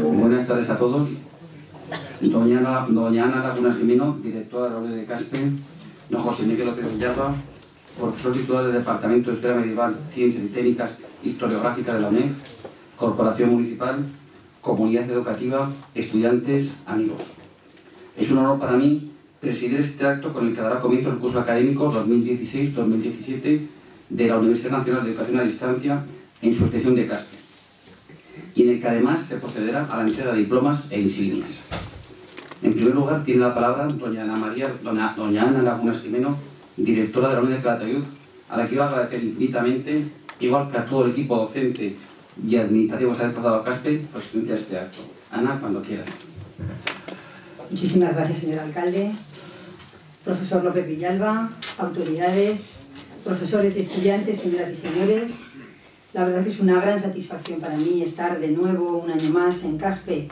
Buenas tardes a todos. Doña Ana, doña Ana Laguna Jimeno, directora de la UNED de Caspe. Don José Miguel López Villalba, profesor titular del Departamento de Historia Medieval, Ciencias y Técnicas Historiográficas de la UNED. Corporación Municipal, Comunidad Educativa, estudiantes, amigos. Es un honor para mí presidir este acto con el que dará comienzo el curso académico 2016-2017 de la Universidad Nacional de Educación a Distancia en su sección de Caspe y en el que además se procederá a la entrega de diplomas e insignias. En primer lugar, tiene la palabra doña Ana, María, doña, doña Ana Lagunas Jimeno, directora de la Unidad de Calatayud, a la que quiero agradecer infinitamente, igual que a todo el equipo docente y administrativo que se ha desplazado a Caspe, su asistencia a este acto. Ana, cuando quieras. Muchísimas gracias, señor alcalde. Profesor López Villalba, autoridades, profesores y estudiantes, señoras y señores, la verdad que es una gran satisfacción para mí estar de nuevo un año más en CASPE,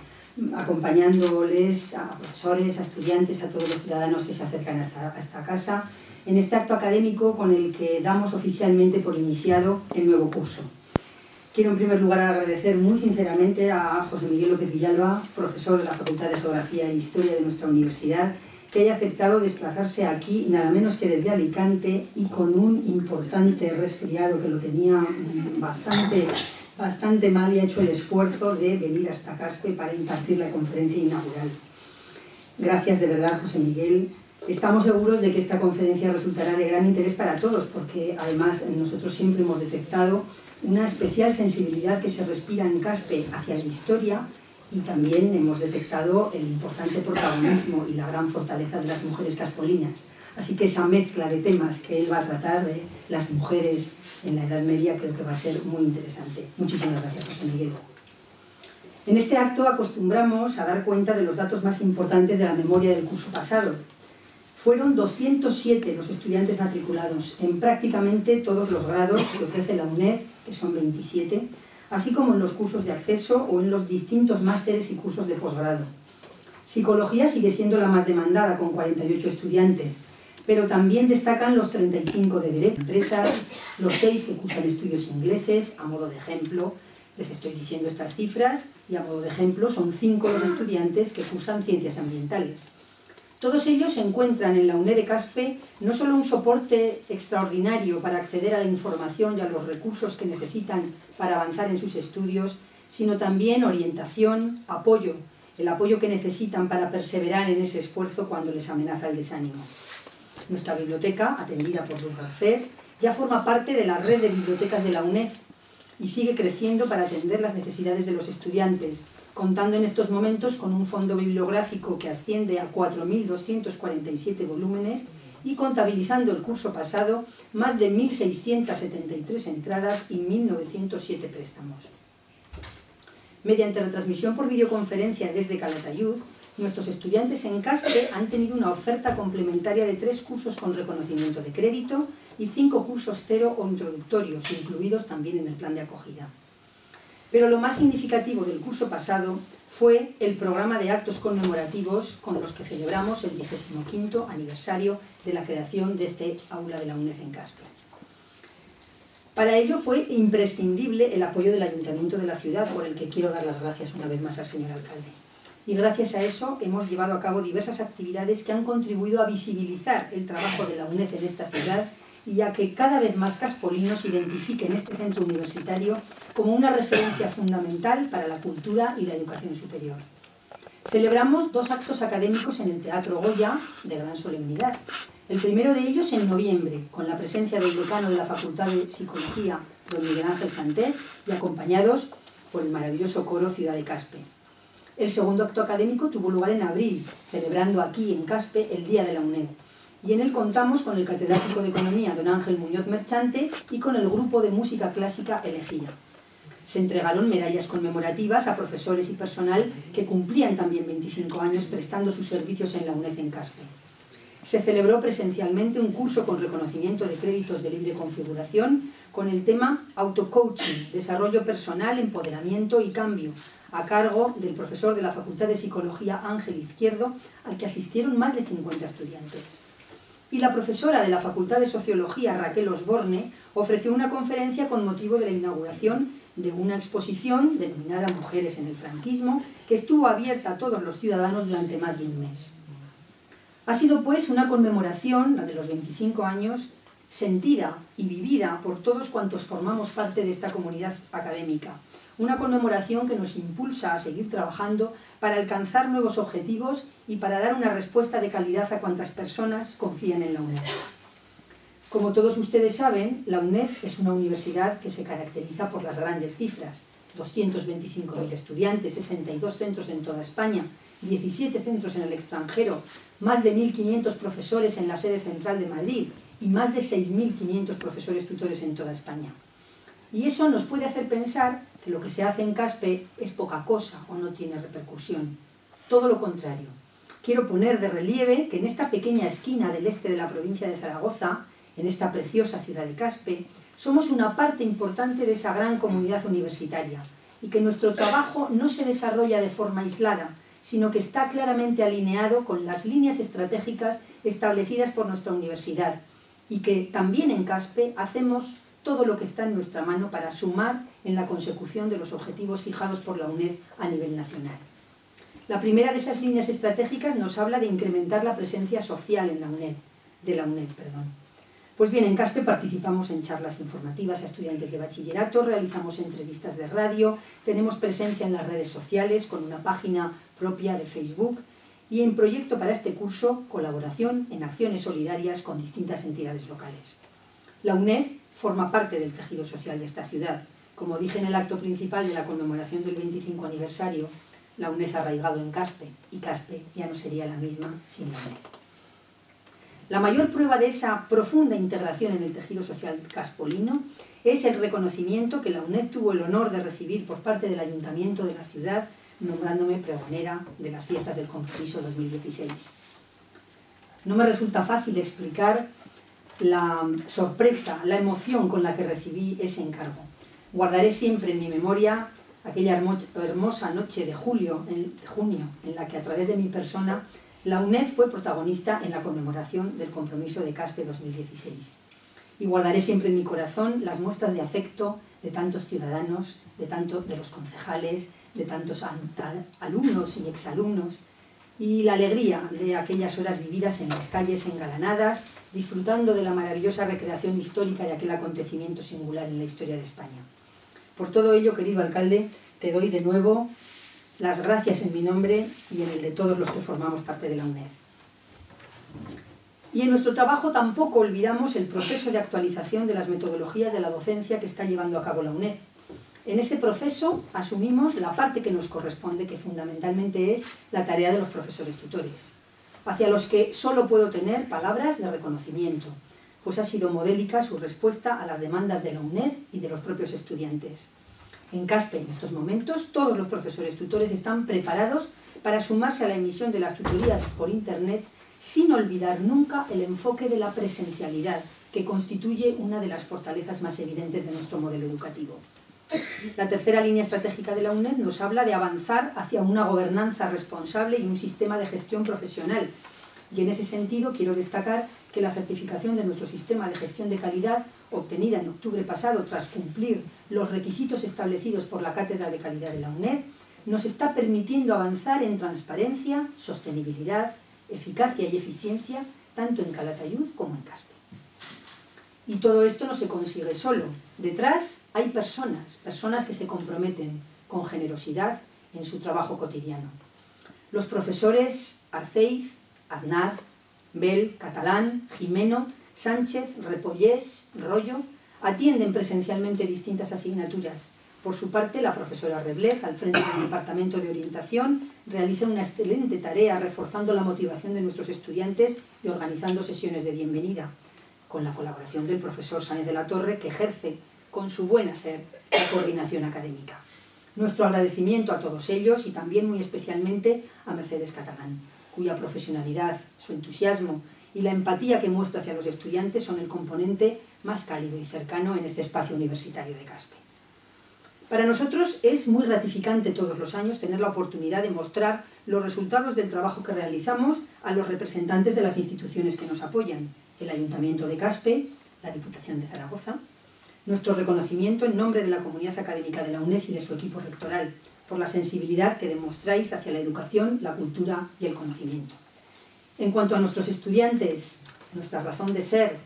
acompañándoles a profesores, a estudiantes, a todos los ciudadanos que se acercan a esta, a esta casa, en este acto académico con el que damos oficialmente por iniciado el nuevo curso. Quiero en primer lugar agradecer muy sinceramente a José Miguel López Villalba, profesor de la Facultad de Geografía e Historia de nuestra universidad, que haya aceptado desplazarse aquí, nada menos que desde Alicante, y con un importante resfriado que lo tenía bastante, bastante mal y ha hecho el esfuerzo de venir hasta Caspe para impartir la conferencia inaugural. Gracias de verdad, José Miguel. Estamos seguros de que esta conferencia resultará de gran interés para todos, porque además nosotros siempre hemos detectado una especial sensibilidad que se respira en Caspe hacia la historia, y también hemos detectado el importante protagonismo y la gran fortaleza de las mujeres caspolinas. Así que esa mezcla de temas que él va a tratar de las mujeres en la Edad Media creo que va a ser muy interesante. Muchísimas gracias, José Miguel. En este acto acostumbramos a dar cuenta de los datos más importantes de la memoria del curso pasado. Fueron 207 los estudiantes matriculados en prácticamente todos los grados que ofrece la UNED, que son 27, así como en los cursos de acceso o en los distintos másteres y cursos de posgrado. Psicología sigue siendo la más demandada, con 48 estudiantes, pero también destacan los 35 de Derecho Empresas, los 6 que cursan estudios ingleses, a modo de ejemplo, les estoy diciendo estas cifras, y a modo de ejemplo son 5 los estudiantes que cursan Ciencias Ambientales. Todos ellos encuentran en la UNED de Caspe no solo un soporte extraordinario para acceder a la información y a los recursos que necesitan para avanzar en sus estudios, sino también orientación, apoyo, el apoyo que necesitan para perseverar en ese esfuerzo cuando les amenaza el desánimo. Nuestra biblioteca, atendida por Luz Garcés, ya forma parte de la red de bibliotecas de la UNED y sigue creciendo para atender las necesidades de los estudiantes, contando en estos momentos con un fondo bibliográfico que asciende a 4.247 volúmenes y contabilizando el curso pasado más de 1.673 entradas y 1.907 préstamos. Mediante la transmisión por videoconferencia desde Calatayud, nuestros estudiantes en CASPE han tenido una oferta complementaria de tres cursos con reconocimiento de crédito y cinco cursos cero o introductorios, incluidos también en el plan de acogida. Pero lo más significativo del curso pasado fue el programa de actos conmemorativos con los que celebramos el 25 aniversario de la creación de este aula de la UNED en Caspe. Para ello fue imprescindible el apoyo del Ayuntamiento de la ciudad, por el que quiero dar las gracias una vez más al señor alcalde. Y gracias a eso hemos llevado a cabo diversas actividades que han contribuido a visibilizar el trabajo de la UNED en esta ciudad y a que cada vez más caspolinos identifiquen este centro universitario como una referencia fundamental para la cultura y la educación superior. Celebramos dos actos académicos en el Teatro Goya de gran solemnidad. El primero de ellos en noviembre, con la presencia del decano de la Facultad de Psicología, don Miguel Ángel Santé, y acompañados por el maravilloso coro Ciudad de Caspe. El segundo acto académico tuvo lugar en abril, celebrando aquí en Caspe el Día de la UNED, y en él contamos con el catedrático de Economía, don Ángel Muñoz Merchante, y con el grupo de música clásica Elegía. Se entregaron medallas conmemorativas a profesores y personal que cumplían también 25 años prestando sus servicios en la UNED en Caspe. Se celebró presencialmente un curso con reconocimiento de créditos de libre configuración con el tema Autocoaching, Desarrollo Personal, Empoderamiento y Cambio, a cargo del profesor de la Facultad de Psicología Ángel Izquierdo, al que asistieron más de 50 estudiantes. Y la profesora de la Facultad de Sociología Raquel Osborne ofreció una conferencia con motivo de la inauguración de una exposición denominada Mujeres en el franquismo, que estuvo abierta a todos los ciudadanos durante más de un mes. Ha sido pues una conmemoración, la de los 25 años, sentida y vivida por todos cuantos formamos parte de esta comunidad académica. Una conmemoración que nos impulsa a seguir trabajando para alcanzar nuevos objetivos y para dar una respuesta de calidad a cuantas personas confían en la UNED. Como todos ustedes saben, la UNED es una universidad que se caracteriza por las grandes cifras. 225.000 estudiantes, 62 centros en toda España, 17 centros en el extranjero, más de 1.500 profesores en la sede central de Madrid y más de 6.500 profesores tutores en toda España. Y eso nos puede hacer pensar que lo que se hace en Caspe es poca cosa o no tiene repercusión. Todo lo contrario. Quiero poner de relieve que en esta pequeña esquina del este de la provincia de Zaragoza, en esta preciosa ciudad de Caspe, somos una parte importante de esa gran comunidad universitaria y que nuestro trabajo no se desarrolla de forma aislada, sino que está claramente alineado con las líneas estratégicas establecidas por nuestra universidad y que también en CASPE hacemos todo lo que está en nuestra mano para sumar en la consecución de los objetivos fijados por la UNED a nivel nacional. La primera de esas líneas estratégicas nos habla de incrementar la presencia social en la UNED, de la UNED. Perdón. Pues bien, en CASPE participamos en charlas informativas a estudiantes de bachillerato, realizamos entrevistas de radio, tenemos presencia en las redes sociales con una página propia de Facebook y en proyecto para este curso, colaboración en acciones solidarias con distintas entidades locales. La UNED forma parte del tejido social de esta ciudad. Como dije en el acto principal de la conmemoración del 25 aniversario, la UNED ha arraigado en Caspe y Caspe ya no sería la misma sin la UNED. La mayor prueba de esa profunda integración en el tejido social caspolino es el reconocimiento que la UNED tuvo el honor de recibir por parte del Ayuntamiento de la ciudad, nombrándome pregonera de las fiestas del compromiso 2016. No me resulta fácil explicar la sorpresa, la emoción con la que recibí ese encargo. Guardaré siempre en mi memoria aquella hermosa noche de julio, en, junio, en la que a través de mi persona la UNED fue protagonista en la conmemoración del compromiso de CASPE 2016. Y guardaré siempre en mi corazón las muestras de afecto de tantos ciudadanos, de, tanto, de los concejales, de tantos alumnos y exalumnos, y la alegría de aquellas horas vividas en las calles engalanadas, disfrutando de la maravillosa recreación histórica de aquel acontecimiento singular en la historia de España. Por todo ello, querido alcalde, te doy de nuevo las gracias en mi nombre y en el de todos los que formamos parte de la UNED. Y en nuestro trabajo tampoco olvidamos el proceso de actualización de las metodologías de la docencia que está llevando a cabo la UNED. En ese proceso asumimos la parte que nos corresponde, que fundamentalmente es la tarea de los profesores tutores, hacia los que solo puedo tener palabras de reconocimiento, pues ha sido modélica su respuesta a las demandas de la UNED y de los propios estudiantes. En CASPE, en estos momentos, todos los profesores tutores están preparados para sumarse a la emisión de las tutorías por Internet sin olvidar nunca el enfoque de la presencialidad, que constituye una de las fortalezas más evidentes de nuestro modelo educativo. La tercera línea estratégica de la UNED nos habla de avanzar hacia una gobernanza responsable y un sistema de gestión profesional. Y en ese sentido quiero destacar que la certificación de nuestro sistema de gestión de calidad obtenida en octubre pasado tras cumplir los requisitos establecidos por la Cátedra de Calidad de la UNED, nos está permitiendo avanzar en transparencia, sostenibilidad, eficacia y eficiencia, tanto en Calatayud como en Caspe. Y todo esto no se consigue solo. Detrás hay personas, personas que se comprometen con generosidad en su trabajo cotidiano. Los profesores Arceiz, Aznar, Bel, Catalán, Jimeno Sánchez, Repollés, Rollo, atienden presencialmente distintas asignaturas. Por su parte, la profesora Reblez, al frente del Departamento de Orientación, realiza una excelente tarea reforzando la motivación de nuestros estudiantes y organizando sesiones de bienvenida, con la colaboración del profesor Sáenz de la Torre, que ejerce con su buen hacer la coordinación académica. Nuestro agradecimiento a todos ellos y también muy especialmente a Mercedes Catalán, cuya profesionalidad, su entusiasmo y la empatía que muestra hacia los estudiantes son el componente más cálido y cercano en este espacio universitario de Caspe. Para nosotros es muy gratificante todos los años tener la oportunidad de mostrar los resultados del trabajo que realizamos a los representantes de las instituciones que nos apoyan, el Ayuntamiento de Caspe, la Diputación de Zaragoza, nuestro reconocimiento en nombre de la comunidad académica de la UNED y de su equipo rectoral por la sensibilidad que demostráis hacia la educación, la cultura y el conocimiento. En cuanto a nuestros estudiantes, nuestra razón de ser,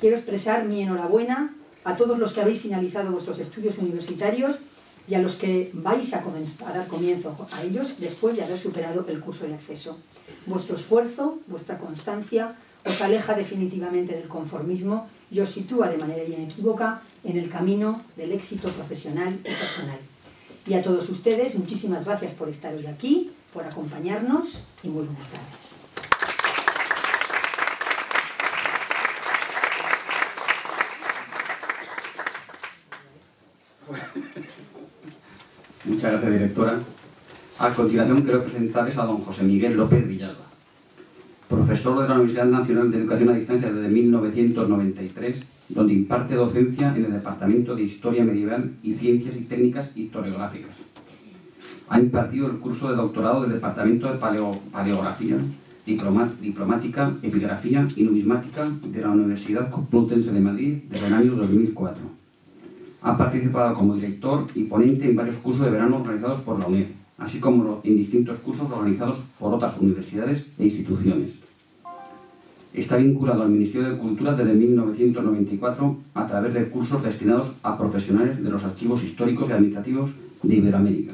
quiero expresar mi enhorabuena a todos los que habéis finalizado vuestros estudios universitarios y a los que vais a, a, dar comienzo a ellos después de haber superado el curso de acceso. Vuestro esfuerzo, vuestra constancia, os aleja definitivamente del conformismo y os sitúa de manera inequívoca en el camino del éxito profesional y personal. Y a todos ustedes, muchísimas gracias por estar hoy aquí, por acompañarnos y muy buenas tardes. Muchas gracias, directora. A continuación quiero presentarles a don José Miguel López Villalba, profesor de la Universidad Nacional de Educación a Distancia desde 1993, donde imparte docencia en el Departamento de Historia Medieval y Ciencias y Técnicas Historiográficas. Ha impartido el curso de doctorado del Departamento de Paleografía, Diplomática, Epigrafía y Numismática de la Universidad Complutense de Madrid desde el año 2004 ha participado como director y ponente en varios cursos de verano organizados por la UNED, así como en distintos cursos organizados por otras universidades e instituciones. Está vinculado al Ministerio de Cultura desde 1994 a través de cursos destinados a profesionales de los archivos históricos y administrativos de Iberoamérica.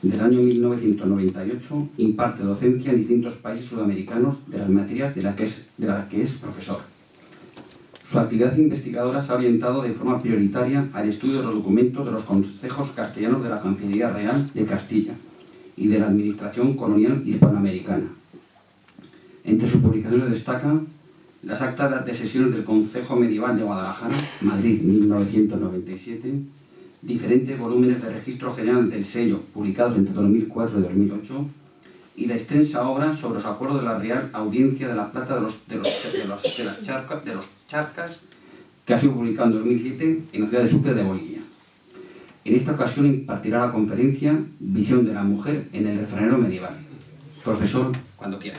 Del año 1998 imparte docencia en distintos países sudamericanos de las materias de las que es, que es profesor. Su actividad investigadora se ha orientado de forma prioritaria al estudio de los documentos de los consejos castellanos de la Cancillería Real de Castilla y de la Administración Colonial Hispanoamericana. Entre sus publicaciones destacan las actas de sesiones del Consejo Medieval de Guadalajara, Madrid, 1997, diferentes volúmenes de registro general del sello, publicados entre 2004 y 2008, y la extensa obra sobre los acuerdos de la Real Audiencia de la Plata de, los, las charcas que ha sido publicado en 2007 en la ciudad de Sucre de Bolivia. En esta ocasión impartirá la conferencia Visión de la Mujer en el refranero medieval. Profesor, cuando quiera.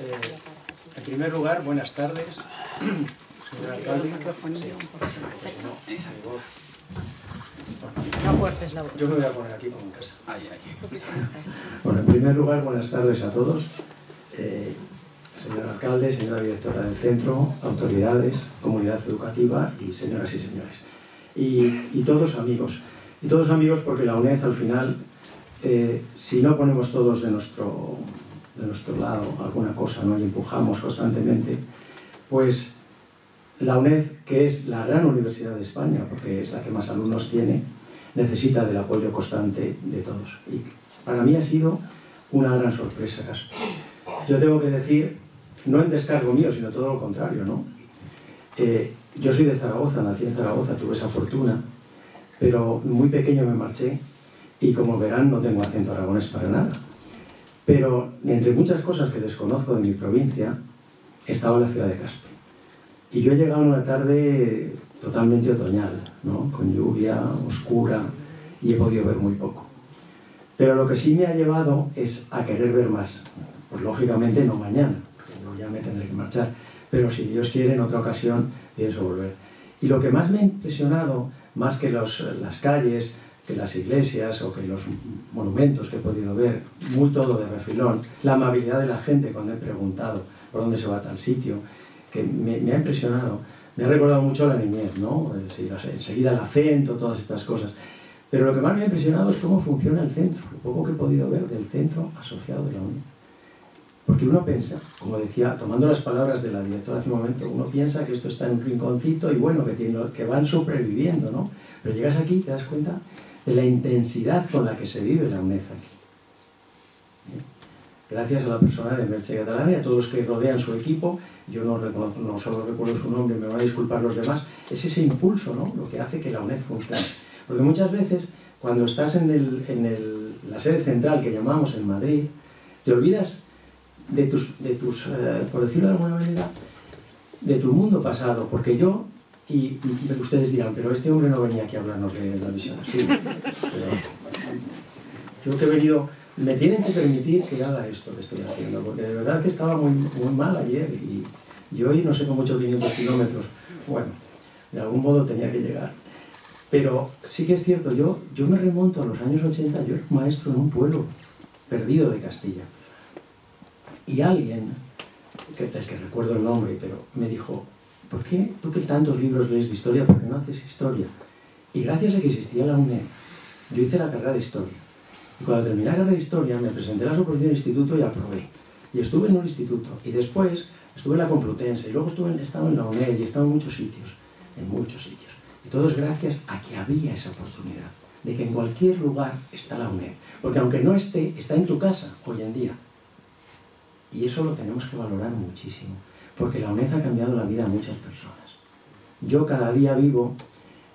Eh, en primer lugar, buenas tardes, señor alcalde. No fuertes la voz. Yo me voy a poner aquí como en casa. Bueno, en primer lugar, buenas tardes a todos. Eh, señor alcalde, señora directora del centro, autoridades, comunidad educativa y señoras y señores. Y, y todos amigos. Y todos amigos porque la UNED al final, eh, si no ponemos todos de nuestro, de nuestro lado alguna cosa ¿no? y empujamos constantemente, pues la UNED, que es la gran universidad de España, porque es la que más alumnos tiene, necesita del apoyo constante de todos. Y para mí ha sido una gran sorpresa. Yo tengo que decir, no en descargo mío, sino todo lo contrario, ¿no? Eh, yo soy de Zaragoza, nací en Zaragoza, tuve esa fortuna, pero muy pequeño me marché y como verán no tengo acento aragonés para nada. Pero entre muchas cosas que desconozco de mi provincia, estaba la ciudad de Caspe. Y yo he llegado una tarde totalmente otoñal, ¿no? con lluvia, oscura, y he podido ver muy poco. Pero lo que sí me ha llevado es a querer ver más. Pues lógicamente no mañana, porque ya me tendré que marchar. Pero si Dios quiere, en otra ocasión pienso volver. Y lo que más me ha impresionado, más que los, las calles, que las iglesias o que los monumentos que he podido ver, muy todo de refilón, la amabilidad de la gente cuando he preguntado por dónde se va a tal sitio, que me, me ha impresionado me ha recordado mucho la niñez, ¿no? enseguida el acento, todas estas cosas. Pero lo que más me ha impresionado es cómo funciona el centro, lo poco que he podido ver del centro asociado de la UNED. Porque uno piensa, como decía, tomando las palabras de la directora hace un momento, uno piensa que esto está en un rinconcito y bueno, que, tiene, que van sobreviviendo, ¿no? Pero llegas aquí y te das cuenta de la intensidad con la que se vive la UNED aquí. ¿Eh? Gracias a la persona de Merche Catalana y a todos los que rodean su equipo, yo no, reconozco, no solo recuerdo su nombre, me van a disculpar los demás, es ese impulso ¿no? lo que hace que la UNED funcione. Porque muchas veces, cuando estás en, el, en el, la sede central que llamamos en Madrid, te olvidas de tus, de tus eh, por decirlo de alguna manera, de tu mundo pasado, porque yo, y, ustedes dirán, pero este hombre no venía aquí a hablarnos de la visión, sí, yo que he venido, me tienen que permitir que haga esto que estoy haciendo, porque de verdad que estaba muy, muy mal ayer y, y hoy no sé cómo 500 kilómetros, bueno, de algún modo tenía que llegar. Pero sí que es cierto, yo, yo me remonto a los años 80, yo era maestro en un pueblo perdido de Castilla. Y alguien, que, que recuerdo el nombre, pero me dijo, ¿por qué tú que tantos libros lees de historia, por qué no haces historia? Y gracias a que existía la UNED, yo hice la carrera de historia. Y cuando terminé la carrera de historia, me presenté a las oposiciones del instituto y aprobé. Y estuve en un instituto. Y después estuve en la Complutense. Y luego estuve en, en la UNED y he estado en muchos sitios. En muchos sitios. Y todo es gracias a que había esa oportunidad, de que en cualquier lugar está la UNED. Porque aunque no esté, está en tu casa hoy en día. Y eso lo tenemos que valorar muchísimo, porque la UNED ha cambiado la vida de muchas personas. Yo cada día vivo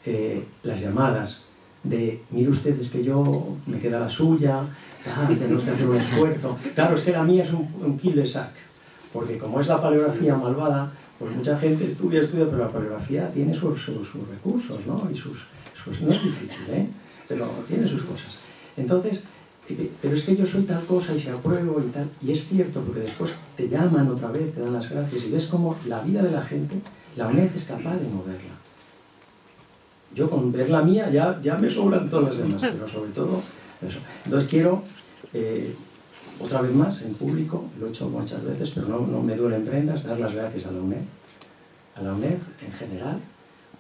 eh, las llamadas de, mire usted, es que yo me queda la suya, tenemos que hacer un esfuerzo. Claro, es que la mía es un, un kill de sac, porque como es la paleografía malvada, pues mucha gente estudia, estudia, pero la paleografía tiene sus, recursos, ¿no? Y sus, no es difícil, ¿eh? Pero tiene sus cosas. Entonces, pero es que yo soy tal cosa y se apruebo y tal, y es cierto, porque después te llaman otra vez, te dan las gracias, y ves como la vida de la gente, la UNED es capaz de moverla. Yo con ver la mía ya, ya me sobran todas las demás, pero sobre todo eso. Entonces quiero... Eh, otra vez más, en público, lo he hecho muchas veces, pero no, no me duelen prendas, dar las gracias a la UNED, a la UNED en general,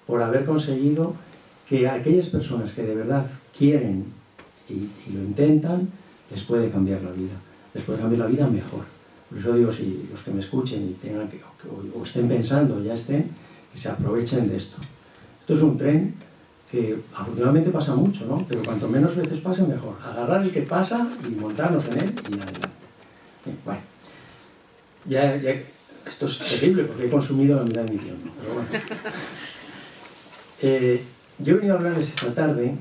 por haber conseguido que aquellas personas que de verdad quieren y, lo intentan, les puede cambiar la vida, les puede cambiar la vida mejor. Por eso digo, si los que me escuchen y tengan que, o, o estén pensando, ya estén, que se aprovechen de esto. Esto es un tren que afortunadamente pasa mucho, ¿no? Pero cuanto menos veces pase, mejor. Agarrar el que pasa y montarnos en él y adelante. bueno, ya, ya, esto es terrible porque he consumido la mitad de mi tiempo, pero bueno. Eh, yo he venido a hablarles esta tarde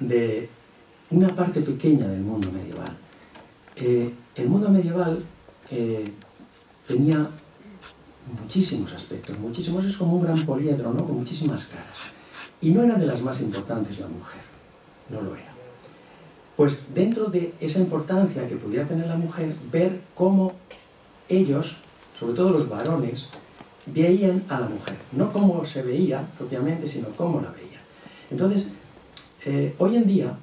de una parte pequeña del mundo medieval. Eh, el mundo medieval eh, tenía muchísimos aspectos, muchísimos, es como un gran poliedro, ¿no? Con muchísimas caras. Y no era de las más importantes la mujer, no lo era. Pues dentro de esa importancia que pudiera tener la mujer, ver cómo ellos, sobre todo los varones, veían a la mujer. No cómo se veía propiamente, sino cómo la veían. Entonces, eh, hoy en día,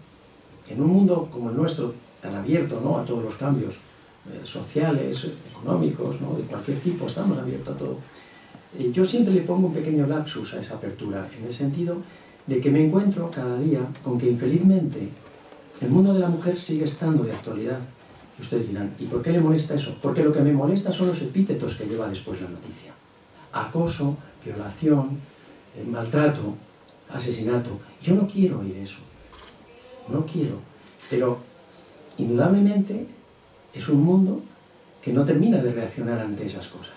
en un mundo como el nuestro, tan abierto ¿no? a todos los cambios eh, sociales, económicos, ¿no? de cualquier tipo, estamos abiertos a todo, eh, yo siempre le pongo un pequeño lapsus a esa apertura, en el sentido de que me encuentro cada día con que infelizmente el mundo de la mujer sigue estando de actualidad. Y ustedes dirán, ¿y por qué le molesta eso? Porque lo que me molesta son los epítetos que lleva después la noticia. Acoso, violación, eh, maltrato, asesinato. Yo no quiero oír eso. No quiero. Pero indudablemente es un mundo que no termina de reaccionar ante esas cosas.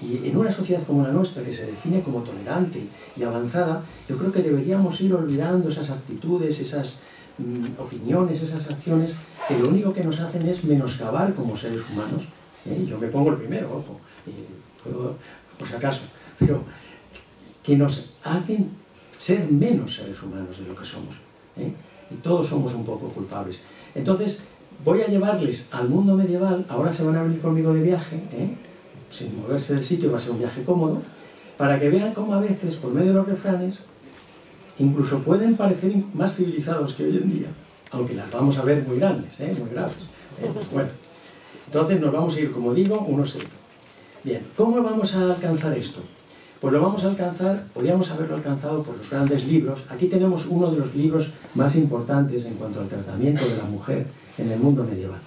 Y en una sociedad como la nuestra, que se define como tolerante y avanzada, yo creo que deberíamos ir olvidando esas actitudes, esas mm, opiniones, esas acciones, que lo único que nos hacen es menoscabar como seres humanos. ¿eh? Yo me pongo el primero, ojo, por si acaso, pero que nos hacen ser menos seres humanos de lo que somos. ¿eh? Y todos somos un poco culpables. Entonces, voy a llevarles al mundo medieval, ahora se van a venir conmigo de viaje, ¿eh? sin moverse del sitio, va a ser un viaje cómodo, para que vean cómo a veces, por medio de los refranes, incluso pueden parecer más civilizados que hoy en día, aunque las vamos a ver muy grandes, ¿eh? muy graves. ¿eh? Bueno, entonces nos vamos a ir, como digo, unos setos. Bien, ¿cómo vamos a alcanzar esto? Pues lo vamos a alcanzar, podríamos haberlo alcanzado por los grandes libros. Aquí tenemos uno de los libros más importantes en cuanto al tratamiento de la mujer en el mundo medieval.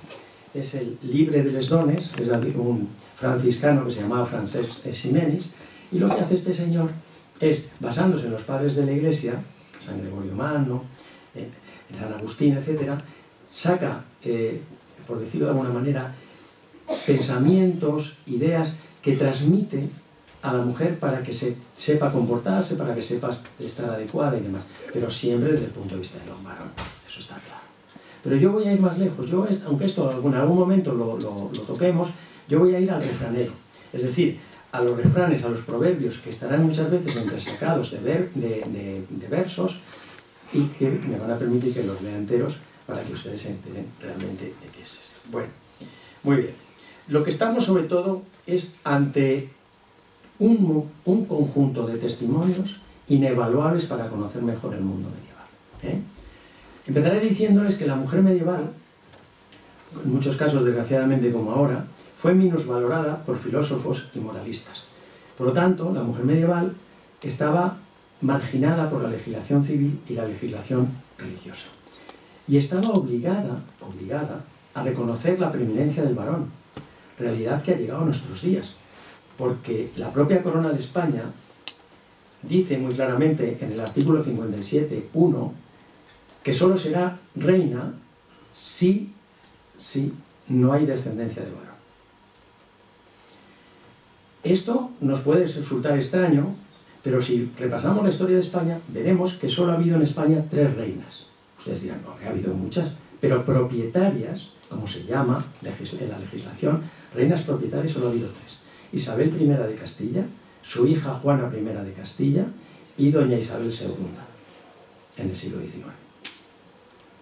Es el Libre de les Dones, es un franciscano que se llamaba Francesc Ximenis, y lo que hace este señor es, basándose en los padres de la Iglesia, San Gregorio Magno, en San Agustín, etc., saca, eh, por decirlo de alguna manera, pensamientos, ideas que transmite a la mujer para que se sepa comportarse, para que sepa estar adecuada y demás. Pero siempre desde el punto de vista del varón, eso está claro. Pero yo voy a ir más lejos, yo, aunque esto en algún momento lo, toquemos, yo voy a ir al refranero. Es decir, a los refranes, a los proverbios, que estarán muchas veces entresacados de, de, de, versos y que me van a permitir que los lea enteros para que ustedes se enteren realmente de qué es esto. Bueno, muy bien. Lo que estamos sobre todo es ante un, conjunto de testimonios inevaluables para conocer mejor el mundo medieval. ¿eh? Empezaré diciéndoles que la mujer medieval, en muchos casos desgraciadamente como ahora, fue minusvalorada por filósofos y moralistas. Por lo tanto, la mujer medieval estaba marginada por la legislación civil y la legislación religiosa. Y estaba obligada, obligada a reconocer la preeminencia del varón, realidad que ha llegado a nuestros días porque la propia Corona de España dice muy claramente en el artículo 57.1 que solo será reina si, si no hay descendencia de varón. Esto nos puede resultar extraño, pero si repasamos la historia de España, veremos que solo ha habido en España tres reinas. Ustedes dirán, no, ha habido muchas, pero propietarias, como se llama en la legislación, reinas propietarias solo ha habido tres. Isabel I de Castilla, su hija Juana I de Castilla y doña Isabel II en el siglo XIX.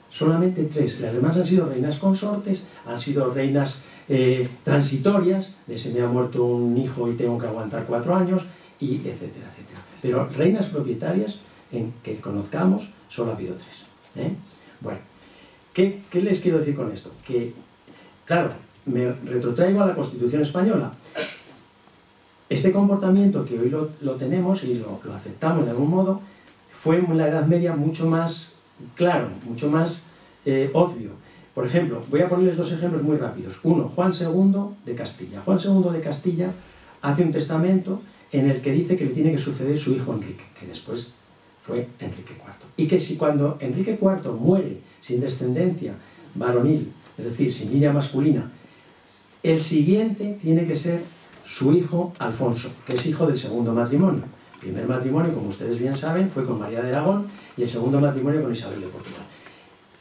Solamente tres, las demás han sido reinas consortes, han sido reinas eh, transitorias, de se me ha muerto un hijo y tengo que aguantar cuatro años, y etcétera, etcétera. Pero reinas propietarias en que conozcamos solo ha habido tres. ¿eh? Bueno, ¿qué, ¿qué les quiero decir con esto? Que, claro, me retrotraigo a la Constitución Española. Este comportamiento que hoy lo, tenemos y lo, aceptamos de algún modo, fue en la Edad Media mucho más claro, mucho más eh, obvio. Por ejemplo, voy a ponerles dos ejemplos muy rápidos. Uno, Juan II de Castilla. Juan II de Castilla hace un testamento en el que dice que le tiene que suceder su hijo Enrique, que después fue Enrique IV. Y que si cuando Enrique IV muere sin descendencia varonil, es decir, sin línea masculina, el siguiente tiene que ser su hijo Alfonso, que es hijo del segundo matrimonio. El primer matrimonio, como ustedes bien saben, fue con María de Aragón y el segundo matrimonio con Isabel de Portugal.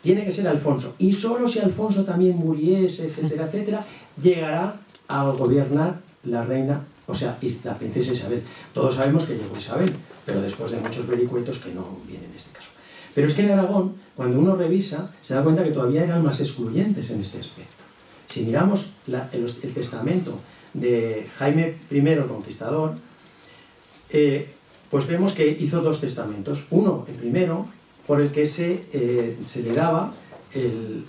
Tiene que ser Alfonso. Y solo si Alfonso también muriese, etcétera, etcétera, llegará a gobernar la reina, o sea, la princesa Isabel. Todos sabemos que llegó Isabel, pero después de muchos vericuetos que no vienen en este caso. Pero es que en Aragón, cuando uno revisa, se da cuenta que todavía eran más excluyentes en este aspecto. Si miramos el testamento de Jaime I Conquistador, eh, pues vemos que hizo dos testamentos. Uno, el primero, por el que se, eh, se le daba el,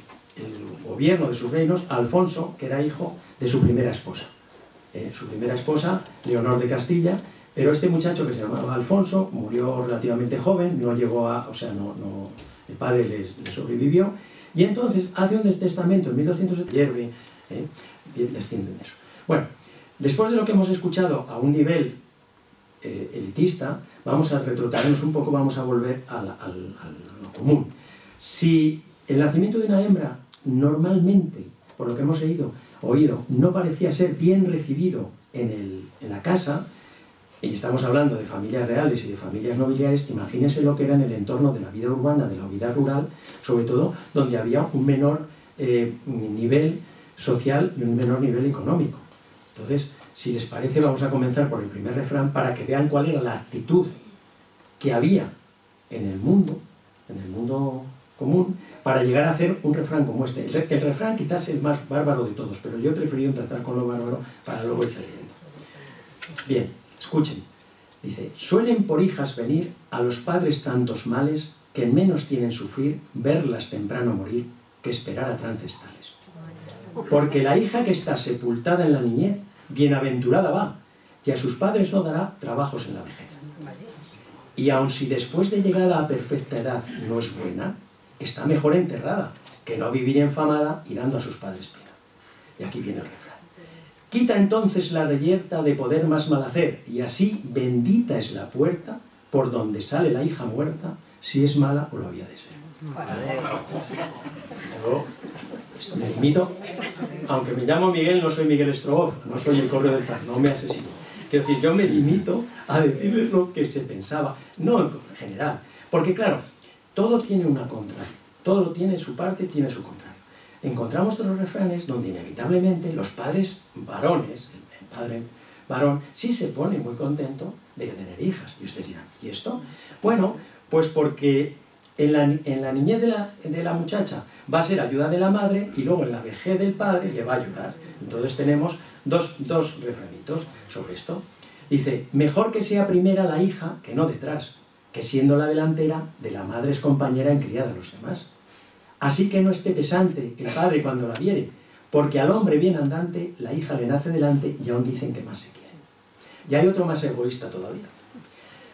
gobierno de sus reinos a Alfonso, que era hijo de su primera esposa. Eh, su primera esposa, Leonor de Castilla, pero este muchacho que se llamaba Alfonso murió relativamente joven, no llegó a, o sea, no, no el padre le, sobrevivió, y entonces hace un testamento en 1200 hierve, eh, descienden eso. Bueno, después de lo que hemos escuchado a un nivel eh, elitista, vamos a retrotraernos un poco, vamos a volver a, lo común. Si el nacimiento de una hembra normalmente, por lo que hemos oído, no parecía ser bien recibido en, en la casa, y estamos hablando de familias reales y de familias nobiliares, imagínense lo que era en el entorno de la vida urbana, de la vida rural, sobre todo donde había un menor eh, nivel social y un menor nivel económico. Entonces, si les parece, vamos a comenzar por el primer refrán para que vean cuál era la actitud que había en el mundo, en el mundo común, para llegar a hacer un refrán como este. El, refrán quizás es el más bárbaro de todos, pero yo he preferido empezar con lo bárbaro para luego ir cediendo. Bien, escuchen. Dice, suelen por hijas venir a los padres tantos males que menos tienen sufrir verlas temprano morir que esperar a trances tales. Porque la hija que está sepultada en la niñez, bienaventurada va, y a sus padres no dará trabajos en la vejez. Y aun si después de llegada a perfecta edad no es buena, está mejor enterrada que no vivir enfamada y dando a sus padres pena. Y aquí viene el refrán. Quita entonces la reyerta de poder más mal hacer, y así bendita es la puerta por donde sale la hija muerta, si es mala o lo había de ser. Yo me limito, aunque me llamo Miguel, no soy Miguel Strogoff, no soy el correo del zar, no me asesino. Quiero decir, yo me limito a decirles lo que se pensaba, no en general, porque claro, todo tiene una contraria, todo tiene su parte, tiene su contrario. Encontramos otros refranes donde inevitablemente los padres varones, el padre varón, sí se pone muy contento de tener hijas. Y ustedes dirán, ¿y esto? Bueno, pues porque en la, en la niñez de la, de la, muchacha va a ser ayuda de la madre y luego en la vejez del padre le va a ayudar. Entonces tenemos dos, dos refranitos sobre esto. Dice, mejor que sea primera la hija que no detrás, que siendo la delantera de la madre es compañera en criada a los demás. Así que no esté pesante el padre cuando la viere, porque al hombre bien andante la hija le nace delante y aún dicen que más se quiere. Y hay otro más egoísta todavía.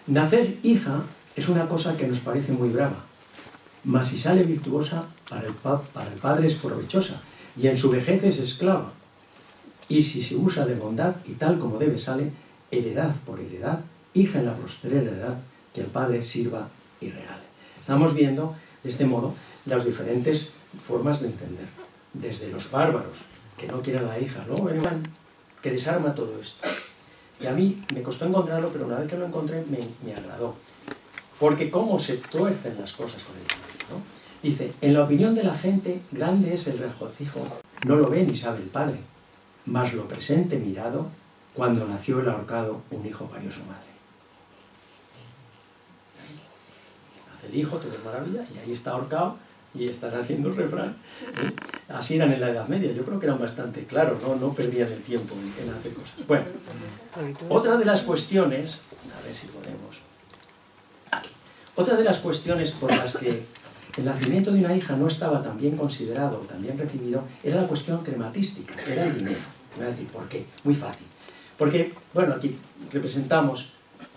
Nacer hija es una cosa que nos parece muy brava, mas si sale virtuosa, para el, para el padre es provechosa, y en su vejez es esclava. Y si se usa de bondad, y tal como debe sale, heredad por heredad, hija en la postrera edad, que el padre sirva y regale. Estamos viendo, de este modo, las diferentes formas de entender. Desde los bárbaros, que no quieren a la hija, luego que desarma todo esto. Y a mí me costó encontrarlo, pero una vez que lo encontré me, me agradó. Porque cómo se tuercen las cosas con el Dice, en la opinión de la gente, grande es el regocijo. No lo ve ni sabe el padre, mas lo presente mirado, cuando nació el ahorcado, un hijo parió su madre. Hace el hijo, todo es maravilla, y ahí está ahorcado, y están haciendo el refrán. Así eran en la Edad Media, yo creo que eran bastante claros, no, no perdían el tiempo en, en hacer cosas. Bueno, otra de las cuestiones, a ver si podemos, otra de las cuestiones por las que el nacimiento de una hija no estaba tan bien considerado, tan bien recibido, era la cuestión crematística, era el dinero. Voy a decir, ¿por qué? Muy fácil. Porque, bueno, aquí representamos,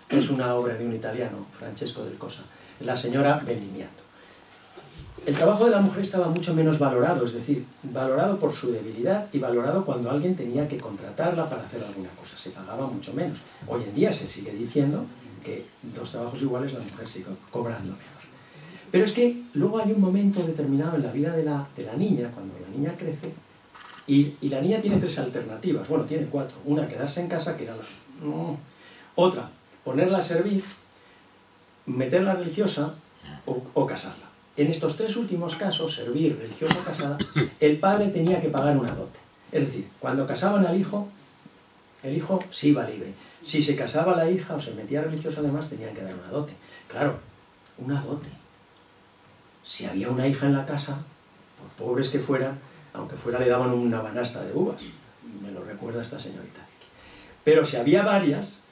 es una obra de un italiano, Francesco del Cosa, la señora Bendimiato. El trabajo de la mujer estaba mucho menos valorado, es decir, valorado por su debilidad y valorado cuando alguien tenía que contratarla para hacer alguna cosa. Se pagaba mucho menos. Hoy en día se sigue diciendo que dos trabajos iguales la mujer sigue cobrando menos. Pero es que luego hay un momento determinado en la vida de la, de la niña, cuando la niña crece, y, y, la niña tiene tres alternativas. Bueno, tiene cuatro. Una, quedarse en casa, que era la... Otra, ponerla a servir, meterla religiosa o, o casarla. En estos tres últimos casos, servir, religiosa o casada, el padre tenía que pagar una dote. Es decir, cuando casaban al hijo, el hijo sí iba libre. Si se casaba la hija o se metía religiosa además, tenían que dar una dote. Claro, una dote. Si había una hija en la casa, por pobres que fueran, aunque fuera le daban una banasta de uvas. Me lo recuerda esta señorita. Pero si había varias,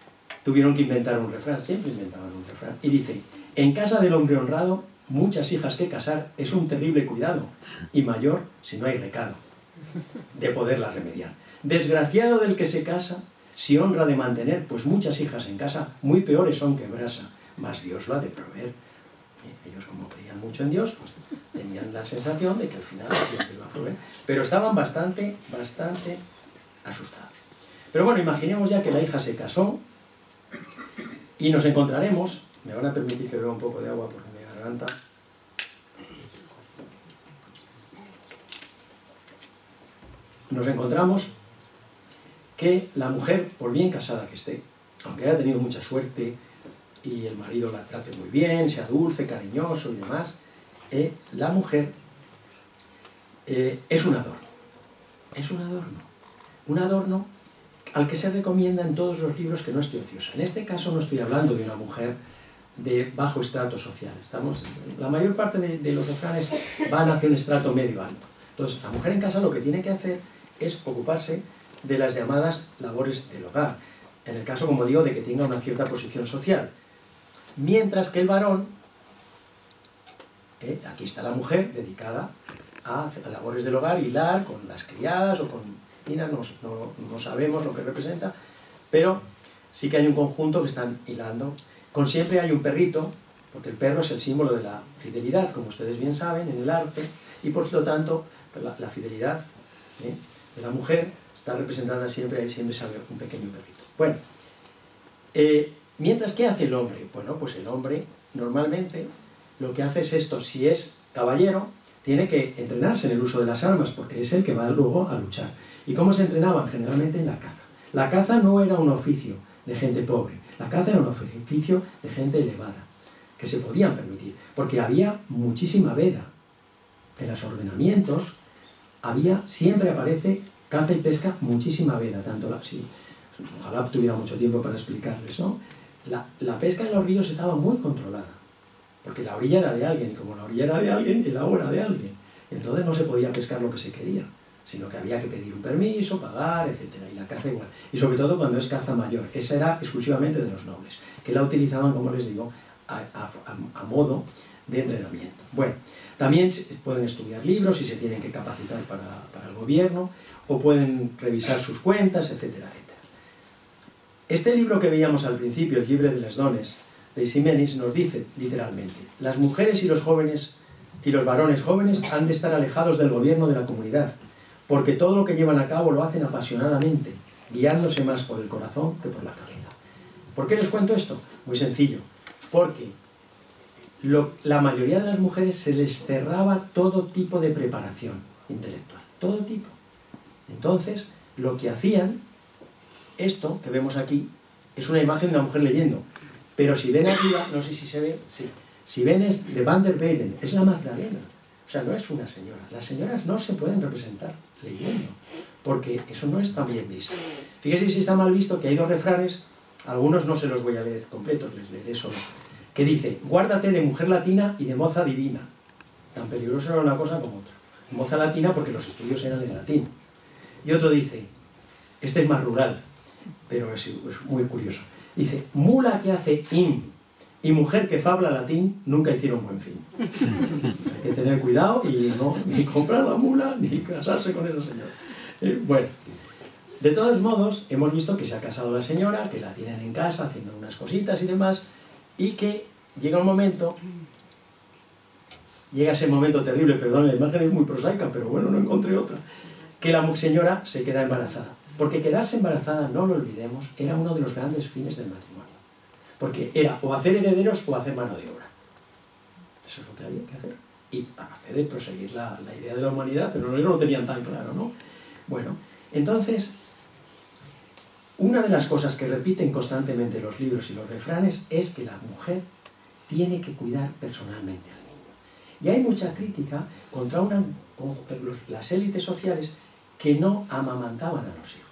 tuvieron que inventar un refrán, siempre inventaban un refrán. Y dice, en casa del hombre honrado, muchas hijas que casar es un terrible cuidado, y mayor si no hay recado, de poderla remediar. Desgraciado del que se casa, si honra de mantener, pues muchas hijas en casa, muy peores son que brasa, mas Dios lo ha de proveer. Ellos como creían mucho en Dios, pues tenían la sensación de que al final Dios iba a proveer. Pero estaban bastante, bastante asustados. Pero bueno, imaginemos ya que la hija se casó y nos encontraremos, me van a permitir que beba un poco de agua porque me garganta. Nos encontramos que la mujer, por bien casada que esté, aunque haya tenido mucha suerte, y el marido la trate muy bien, sea dulce, cariñoso y demás, eh, la mujer eh, es un adorno. Es un adorno. Un adorno al que se recomienda en todos los libros que no esté ociosa. En este caso no estoy hablando de una mujer de bajo estrato social. Estamos, la mayor parte de, de los refranes van hacia un estrato medio alto. Entonces, la mujer en casa lo que tiene que hacer es ocuparse de las llamadas labores del hogar. En el caso, como digo, de que tenga una cierta posición social mientras que el varón, eh, aquí está la mujer dedicada a, labores del hogar, hilar con las criadas o con vecinas, no, no, no, sabemos lo que representa, pero sí que hay un conjunto que están hilando. Con siempre hay un perrito, porque el perro es el símbolo de la fidelidad, como ustedes bien saben, en el arte, y por lo tanto pues la, fidelidad ¿eh? de la mujer está representada siempre, ahí siempre sale un pequeño perrito. Bueno, eh, mientras, ¿qué hace el hombre? Bueno, pues el hombre normalmente lo que hace es esto, si es caballero, tiene que entrenarse en el uso de las armas, porque es el que va luego a luchar. ¿Y cómo se entrenaban? Generalmente en la caza. La caza no era un oficio de gente pobre, la caza era un oficio de gente elevada, que se podían permitir, porque había muchísima veda. En los ordenamientos había, siempre aparece caza y pesca, muchísima veda, tanto la... Ojalá tuviera mucho tiempo para explicarles, ¿no? La, la pesca en los ríos estaba muy controlada porque la orilla era de alguien, y como la orilla era de alguien, el agua era de alguien. Entonces no se podía pescar lo que se quería, sino que había que pedir un permiso, pagar, etc. Y la caza igual. Y sobre todo cuando es caza mayor. Esa era exclusivamente de los nobles, que la utilizaban, como les digo, a, modo de entrenamiento. Bueno, también pueden estudiar libros y se tienen que capacitar para, para el gobierno, o pueden revisar sus cuentas, etcétera, etcétera. Este libro que veíamos al principio, el Libre de las Dones, de Simenis nos dice literalmente, las mujeres y los jóvenes y los varones jóvenes han de estar alejados del gobierno de la comunidad, porque todo lo que llevan a cabo lo hacen apasionadamente, guiándose más por el corazón que por la cabeza. ¿Por qué les cuento esto? Muy sencillo, porque la mayoría de las mujeres se les cerraba todo tipo de preparación intelectual, todo tipo. Entonces, lo que hacían, esto que vemos aquí, es una imagen de una mujer leyendo, pero si ven arriba, no sé si se ve, sí. Si ven es de Van der Weyden, es la Magdalena. O sea, no es una señora. Las señoras no se pueden representar leyendo, porque eso no está bien visto. Fíjense si está mal visto que hay dos refranes, algunos no se los voy a leer completos, les leeré solo, que dice, guárdate de mujer latina y de moza divina. Tan peligroso era una cosa como otra. Moza latina porque los estudios eran en latín. Y otro dice, este es más rural, pero es muy curioso. Dice, mula que hace im y mujer que fabla latín nunca hicieron buen fin. Hay que tener cuidado y no ni comprar la mula ni casarse con esa señora. Eh, bueno, de todos modos, hemos visto que se ha casado la señora, que la tienen en casa haciendo unas cositas y demás, y que llega un momento, llega ese momento terrible, perdón, la imagen es muy prosaica, pero bueno, no encontré otra, que la señora se queda embarazada. Porque quedarse embarazada, no lo olvidemos, era uno de los grandes fines del matrimonio. Porque era o hacer herederos o hacer mano de obra. Eso es lo que había que hacer. Y aparte de proseguir la, idea de la humanidad, pero no lo tenían tan claro, ¿no? Bueno, entonces, una de las cosas que repiten constantemente los libros y los refranes es que la mujer tiene que cuidar personalmente al niño. Y hay mucha crítica contra las élites sociales que no amamantaban a los hijos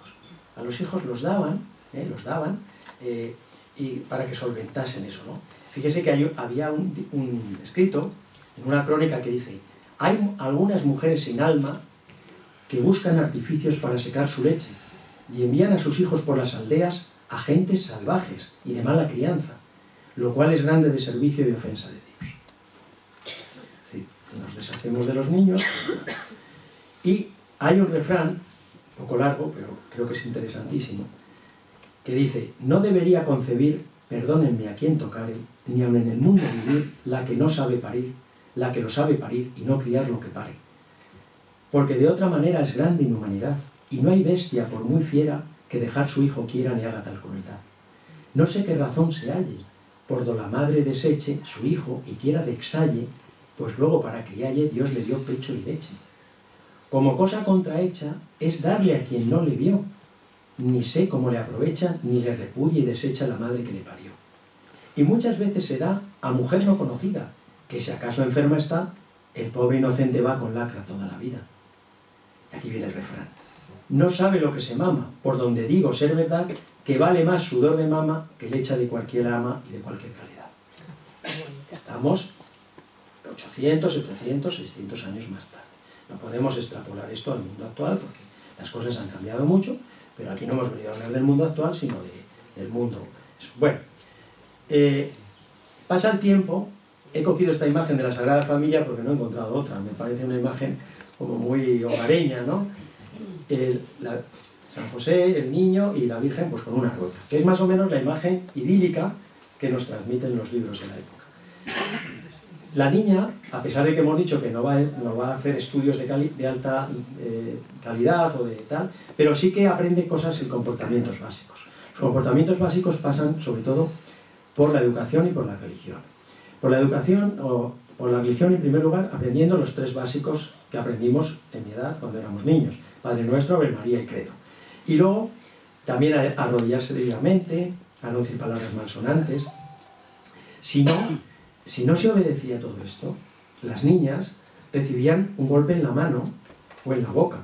a los hijos los daban, ¿eh? los daban, eh, y para que solventasen eso. Fíjese que había un, escrito en una crónica que dice, hay algunas mujeres sin alma que buscan artificios para secar su leche y envían a sus hijos por las aldeas a gentes salvajes y de mala crianza, lo cual es grande de servicio y ofensa de Dios. nos deshacemos de los niños y hay un refrán poco largo, pero creo que es interesantísimo, que dice, no debería concebir, perdónenme a quien tocare, ni aun en el mundo vivir, la que no sabe parir, la que lo sabe parir y no criar lo que pare. Porque de otra manera es grande inhumanidad, y no hay bestia, por muy fiera, que dejar su hijo quiera ni haga tal crueldad. No sé qué razón se halle, por do la madre deseche su hijo y quiera de exalle, pues luego para crialle Dios le dio pecho y leche como cosa contrahecha es darle a quien no le vio, ni sé cómo le aprovecha, ni le repudia y desecha la madre que le parió. Y muchas veces se da a mujer no conocida, que si acaso enferma está, el pobre inocente va con lacra toda la vida. Aquí viene el refrán. No sabe lo que se mama, por donde digo ser verdad, que vale más sudor de mama que lecha de cualquier ama y de cualquier calidad. Estamos 800, 700, 600 años más tarde. No podemos extrapolar esto al mundo actual porque las cosas han cambiado mucho, pero aquí no hemos venido a hablar del mundo actual, sino del mundo. Bueno, eh, pasa el tiempo, he cogido esta imagen de la Sagrada Familia porque no he encontrado otra, me parece una imagen como muy hogareña, ¿no? San José, el niño y la Virgen pues con una rota, que es más o menos la imagen idílica que nos transmiten los libros de la época. La niña, a pesar de que hemos dicho que no va, no va a hacer estudios de, alta eh, calidad o de tal, pero sí que aprende cosas en comportamientos básicos. Los comportamientos básicos pasan sobre todo por la educación y por la religión. Por la educación o por la religión, en primer lugar, aprendiendo los tres básicos que aprendimos en mi edad cuando éramos niños. Padre Nuestro, Ave María y Credo. Y luego, también a arrodillarse debidamente, a no decir palabras malsonantes. Si no, si no se obedecía todo esto, las niñas recibían un golpe en la mano o en la boca.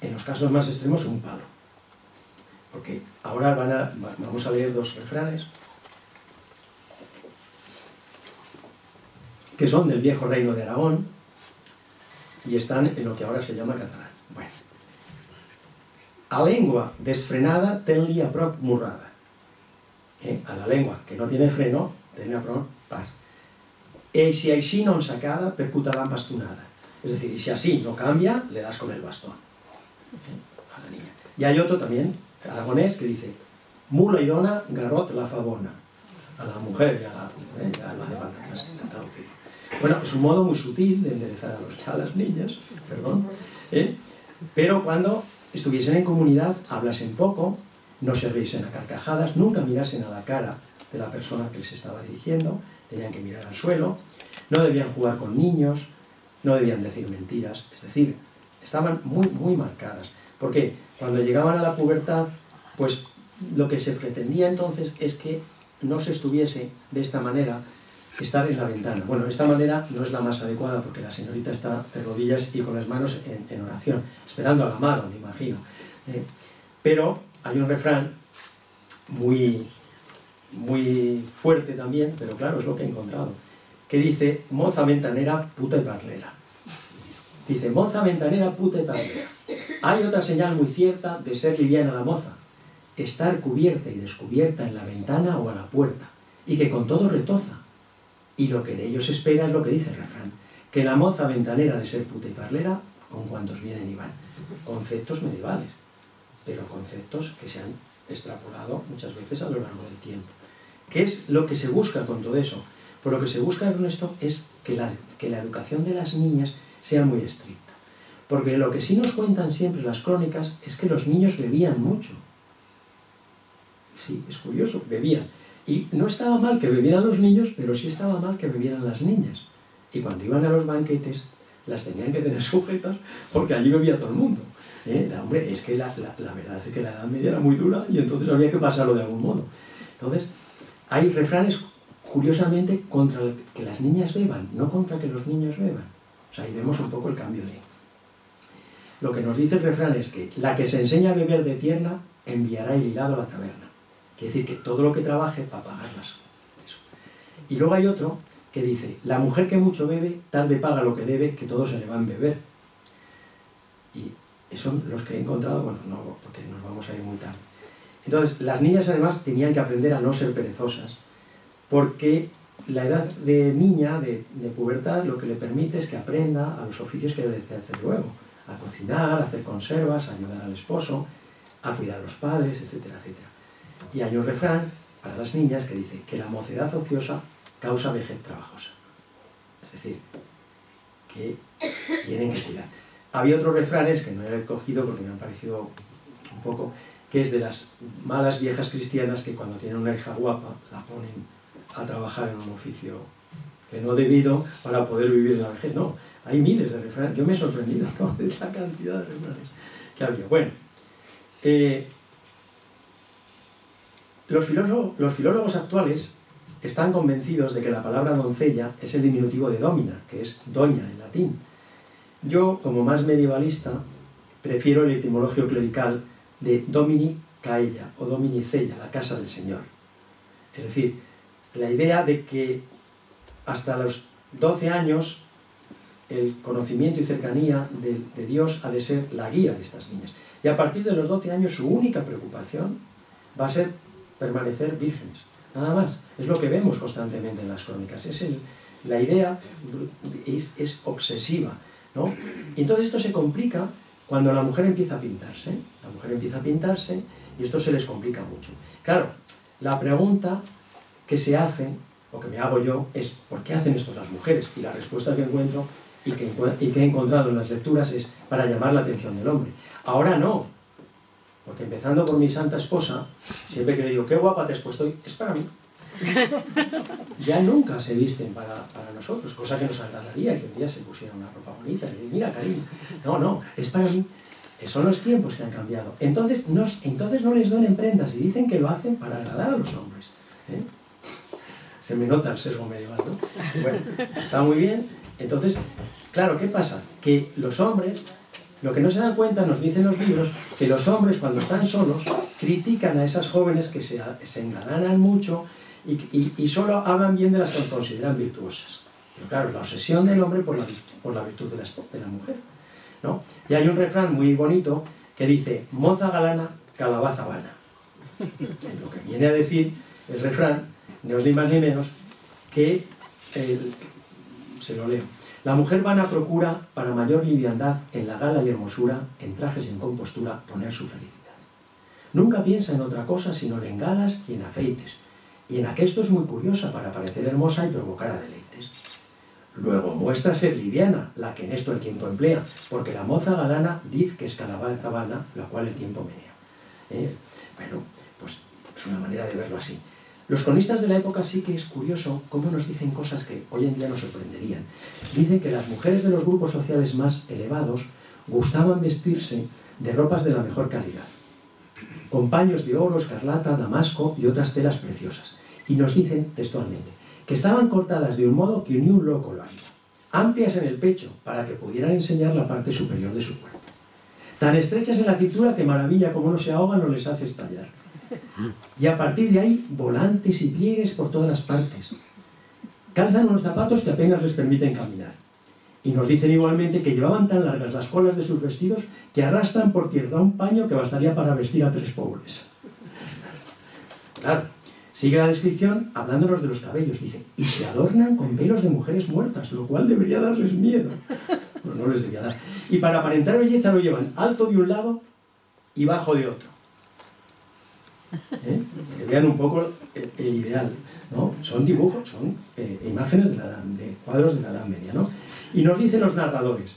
En los casos más extremos, un palo. Porque ahora vamos a leer dos refranes que son del viejo reino de Aragón y están en lo que ahora se llama catalán. Bueno. A lengua desfrenada tenli a prop murrada. Eh? A la lengua que no tiene freno, tenli a pas. E si així no sacada, percutará bastonada. Es decir, y si así no cambia, le das con el bastón. ¿eh? A la niña. Y hay otro también, aragonés, que dice, mula y dona, garrot la favona. A la mujer, ya, la, ¿eh? ya no hace falta que traducirlo. Bueno, es un modo muy sutil de enderezar a, los, a las niñas, perdón, ¿eh? pero cuando estuviesen en comunidad, hablasen poco, no se riesen a carcajadas, nunca mirasen a la cara de la persona que les estaba dirigiendo, tenían que mirar al suelo, no debían jugar con niños, no debían decir mentiras, es decir, estaban muy, muy marcadas. Porque cuando llegaban a la pubertad, pues lo que se pretendía entonces es que no se estuviese de esta manera estar en la ventana. Bueno, esta manera no es la más adecuada porque la señorita está de rodillas y con las manos en, oración, esperando a la mano, me imagino. ¿eh? pero hay un refrán muy, muy fuerte también, pero claro, es lo que he encontrado, que dice, moza ventanera, puta y parlera. Dice, moza ventanera, puta y parlera. Hay otra señal muy cierta de ser liviana la moza, estar cubierta y descubierta en la ventana o a la puerta, y que con todo retoza, y lo que de ellos espera es lo que dice el refrán, que la moza ventanera de ser puta y parlera, con cuantos vienen y van. Conceptos medievales, pero conceptos que se han extrapolado muchas veces a lo largo del tiempo. ¿Qué es lo que se busca con todo eso? Por lo que se busca con esto es que la, que la educación de las niñas sea muy estricta. Porque lo que sí nos cuentan siempre las crónicas es que los niños bebían mucho. Sí, es curioso, bebían. Y no estaba mal que bebieran los niños, pero sí estaba mal que bebieran las niñas. Y cuando iban a los banquetes, las tenían que tener sujetas porque allí bebía todo el mundo. ¿Eh? hombre, es que la, verdad es que la Edad Media era muy dura y entonces había que pasarlo de algún modo. Entonces, hay refranes, curiosamente, contra que las niñas beban, no contra que los niños beban. O sea, ahí vemos un poco el cambio de... Lo que nos dice el refrán es que la que se enseña a beber de tierna enviará el hilado a la taberna. Quiere decir que todo lo que trabaje para pagarlas. Y luego hay otro que dice, la mujer que mucho bebe, tarde paga lo que debe, que todo se le va a beber. Y son los que he encontrado, bueno, no, porque nos vamos a ir muy tarde. Entonces, las niñas además tenían que aprender a no ser perezosas, porque la edad de niña, de, pubertad, lo que le permite es que aprenda a los oficios que debe hacer luego, a cocinar, a hacer conservas, a ayudar al esposo, a cuidar a los padres, etcétera, etcétera. Y hay un refrán para las niñas que dice que la mocedad ociosa causa vejez trabajosa. Es decir, que tienen que cuidar. Había otros refranes que no he recogido porque me han parecido un poco, que es de las malas viejas cristianas que cuando tienen una hija guapa la ponen a trabajar en un oficio que no debido para poder vivir la vejez. No, hay miles de refranes. Yo me he sorprendido de la cantidad de refranes que había. Bueno, eh, los filólogos, actuales están convencidos de que la palabra doncella es el diminutivo de domina, que es doña en latín. Yo, como más medievalista, prefiero el etimologio clerical de domini caella o domini cella, la casa del Señor. Es decir, la idea de que hasta los 12 años el conocimiento y cercanía de, Dios ha de ser la guía de estas niñas. Y a partir de los 12 años su única preocupación va a ser permanecer vírgenes. Nada más. Es lo que vemos constantemente en las crónicas. Es la idea es, obsesiva. ¿no? Y entonces esto se complica cuando la mujer empieza a pintarse, la mujer empieza a pintarse y esto se les complica mucho. Claro, la pregunta que se hace, o que me hago yo, es ¿por qué hacen esto las mujeres? Y la respuesta que encuentro y que, he encontrado en las lecturas es para llamar la atención del hombre. Ahora no, porque empezando por mi santa esposa, siempre que le digo, qué guapa te has puesto es para mí. Ya nunca se visten para, para nosotros, cosa que nos agradaría que un día se pusiera una ropa bonita. Y mira, cariño, no, no, es para mí. Son los tiempos que han cambiado. Entonces, no, entonces no les donen prendas y dicen que lo hacen para agradar a los hombres. ¿eh? Se me nota el sesgo medieval, ¿no? Bueno, está muy bien. Entonces, claro, ¿qué pasa? Que los hombres, lo que no se dan cuenta, nos dicen los libros, que los hombres cuando están solos critican a esas jóvenes que se, se mucho y, solo hablan bien de las que consideran virtuosas. Pero claro, la obsesión del hombre por la, por la virtud de la, de la mujer. ¿no? Y hay un refrán muy bonito que dice, moza galana, calabaza vana. Lo que viene a decir el refrán, no es ni más ni menos, que, el, se lo leo, la mujer vana procura, para mayor liviandad, en la gala y hermosura, en trajes y en compostura, poner su felicidad. Nunca piensa en otra cosa sino en galas y en afeites, y en aquesto es muy curiosa para parecer hermosa y provocar a deleites. Luego muestra ser liviana, la que en esto el tiempo emplea, porque la moza galana dice que es calabaza vana, la cual el tiempo menea. ¿Eh? Bueno, pues es una manera de verlo así. Los cronistas de la época sí que es curioso cómo nos dicen cosas que hoy en día nos sorprenderían. Dicen que las mujeres de los grupos sociales más elevados gustaban vestirse de ropas de la mejor calidad, con paños de oro, escarlata, damasco y otras telas preciosas. Y nos dicen textualmente, que estaban cortadas de un modo que ni un loco lo haría, amplias en el pecho para que pudieran enseñar la parte superior de su cuerpo, tan estrechas en la cintura que maravilla como no se ahogan o les hace estallar. Y a partir de ahí, volantes y pliegues por todas las partes. Calzan unos zapatos que apenas les permiten caminar. Y nos dicen igualmente que llevaban tan largas las colas de sus vestidos que arrastran por tierra un paño que bastaría para vestir a tres pobres. Claro, Sigue la descripción hablándonos de los cabellos. Dice, y se adornan con pelos de mujeres muertas, lo cual debería darles miedo. Bueno, no les debería dar. Y para aparentar belleza lo llevan alto de un lado y bajo de otro. ¿Eh? Vean un poco el, ideal. ¿no? Son dibujos, son eh, imágenes de cuadros de la Edad Media. ¿no? Y nos dicen los narradores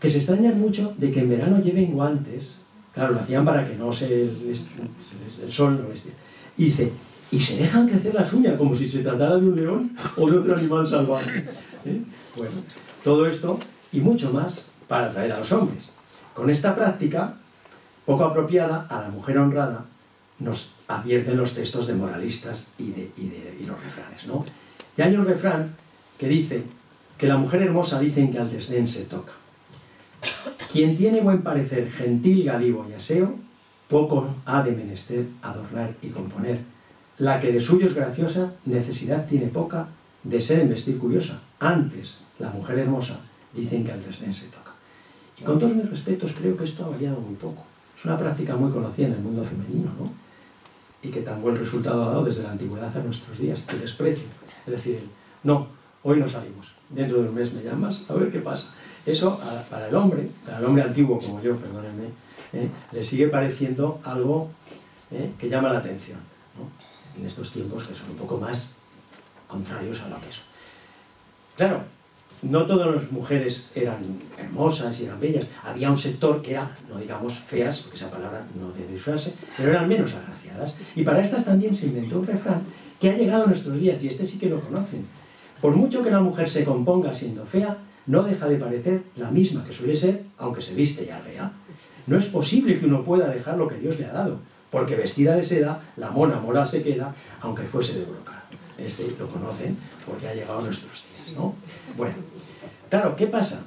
que se extrañan mucho de que en verano lleven guantes. Claro, lo hacían para que no se les, el sol no les y dice, y se dejan crecer las uñas como si se tratara de un león o de otro animal salvaje. ¿Eh? Bueno, todo esto y mucho más para atraer a los hombres. Con esta práctica, poco apropiada, a la mujer honrada nos advierten los textos de moralistas y, de, y, los refranes. ¿no? Y hay un refrán que dice que la mujer hermosa dicen que al desdén se toca. Quien tiene buen parecer, gentil, galivo y aseo, poco ha de menester adornar y componer. La que de suyo es graciosa, necesidad tiene poca de ser en vestir curiosa. Antes, la mujer hermosa, dicen que al desdén se toca. Y con todos mis respetos, creo que esto ha variado muy poco. Es una práctica muy conocida en el mundo femenino, ¿no? Y que tan buen resultado ha dado desde la antigüedad a nuestros días. El desprecio. Es decir, no, hoy no salimos. Dentro de un mes me llamas, a ver qué pasa. Eso, para el hombre, para el hombre antiguo como yo, perdónenme, ¿eh? le sigue pareciendo algo ¿eh? que llama la atención, en estos tiempos que son un poco más contrarios a lo que son. Claro, no todas las mujeres eran hermosas y eran bellas, había un sector que era, no digamos feas, porque esa palabra no debe usarse, pero eran menos agraciadas. Y para estas también se inventó un refrán que ha llegado a nuestros días, y este sí que lo conocen. Por mucho que la mujer se componga siendo fea, no deja de parecer la misma que suele ser, aunque se viste ya rea. No es posible que uno pueda dejar lo que Dios le ha dado, porque vestida de seda, la mona moral se queda, aunque fuese de brocado. Este lo conocen porque ha llegado a nuestros días, ¿no? Bueno, claro, ¿qué pasa?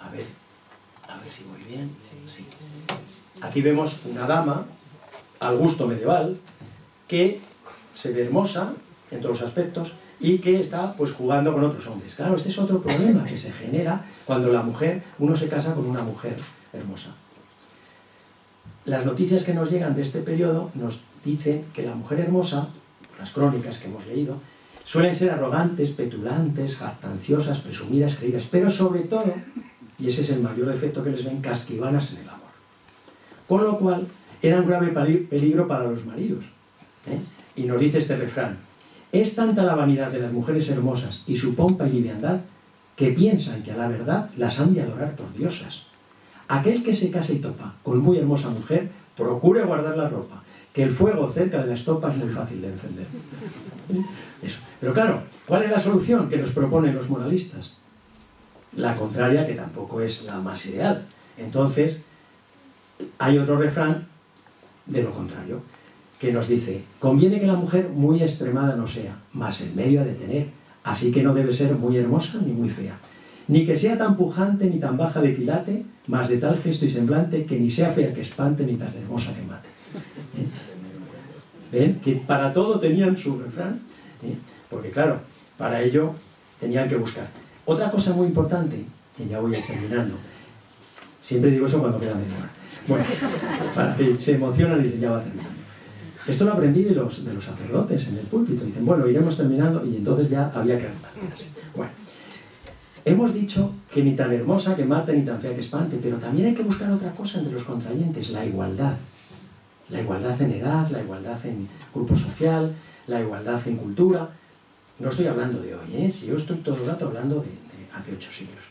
A ver, a ver si voy bien. Sí. Aquí vemos una dama, al gusto medieval, que se ve hermosa en todos los aspectos y que está pues jugando con otros hombres. Claro, este es otro problema que se genera cuando la mujer, uno se casa con una mujer hermosa. Las noticias que nos llegan de este periodo nos dicen que la mujer hermosa, las crónicas que hemos leído, suelen ser arrogantes, petulantes, jactanciosas, presumidas, creídas, pero sobre todo, y ese es el mayor defecto que les ven, casquivanas en el amor. Con lo cual, era un grave peligro para los maridos. ¿eh? Y nos dice este refrán, es tanta la vanidad de las mujeres hermosas y su pompa y liviandad que piensan que a la verdad las han de adorar por diosas. Aquel que se casa y topa con muy hermosa mujer, procure guardar la ropa, que el fuego cerca de la estopa es muy fácil de encender. Eso. Pero claro, ¿cuál es la solución que nos proponen los moralistas? La contraria, que tampoco es la más ideal. Entonces, hay otro refrán de lo contrario, que nos dice, conviene que la mujer muy extremada no sea, mas en medio ha de tener, así que no debe ser muy hermosa ni muy fea, ni que sea tan pujante ni tan baja de quilate, mas de tal gesto y semblante que ni sea fea que espante ni tan hermosa que mate. ¿Eh? ¿Ven? Que para todo tenían su refrán, ¿eh? porque claro, para ello tenían que buscar. Otra cosa muy importante, y ya voy terminando, siempre digo eso cuando queda media Bueno, para que se emocionan y dicen, ya va terminando. Esto lo aprendí de los, de los sacerdotes en el púlpito. Dicen, bueno, iremos terminando y entonces ya había que arreglarse. Bueno, hemos dicho que ni tan hermosa que mate ni tan fea que espante, pero también hay que buscar otra cosa entre los contrayentes, la igualdad. La igualdad en edad, la igualdad en grupo social, la igualdad en cultura. No estoy hablando de hoy, ¿eh? si yo estoy todo el rato hablando de, hace ocho siglos.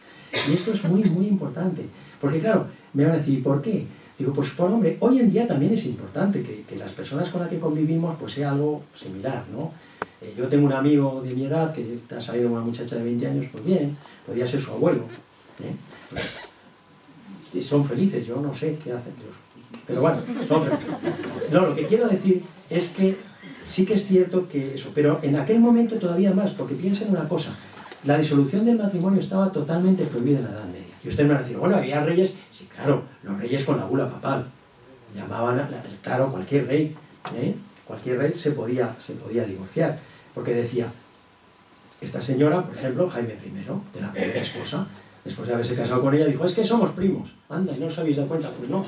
Y esto es muy, muy importante. Porque claro, me van a decir, ¿por qué? Digo, pues por hombre, hoy en día también es importante que, que las personas con las que convivimos pues sea algo similar, ¿no? Eh, yo tengo un amigo de mi edad que ha salido una muchacha de 20 años, pues bien, podría ser su abuelo. ¿eh? Pues, son felices, yo no sé qué hacen, pero bueno. No, lo que quiero decir es que sí que es cierto que eso, pero en aquel momento todavía más, porque piensen una cosa, la disolución del matrimonio estaba totalmente prohibida en la Edad Media. Y ustedes me van a decir, bueno, había reyes, sí, claro, los reyes con la bula papal. Llamaban, a, claro, cualquier rey, ¿eh? cualquier rey se podía, se podía divorciar. Porque decía, esta señora, por ejemplo, Jaime I, de la primera esposa, después de haberse casado con ella, dijo, es que somos primos. Anda, ¿y no os habéis dado cuenta? Pues no.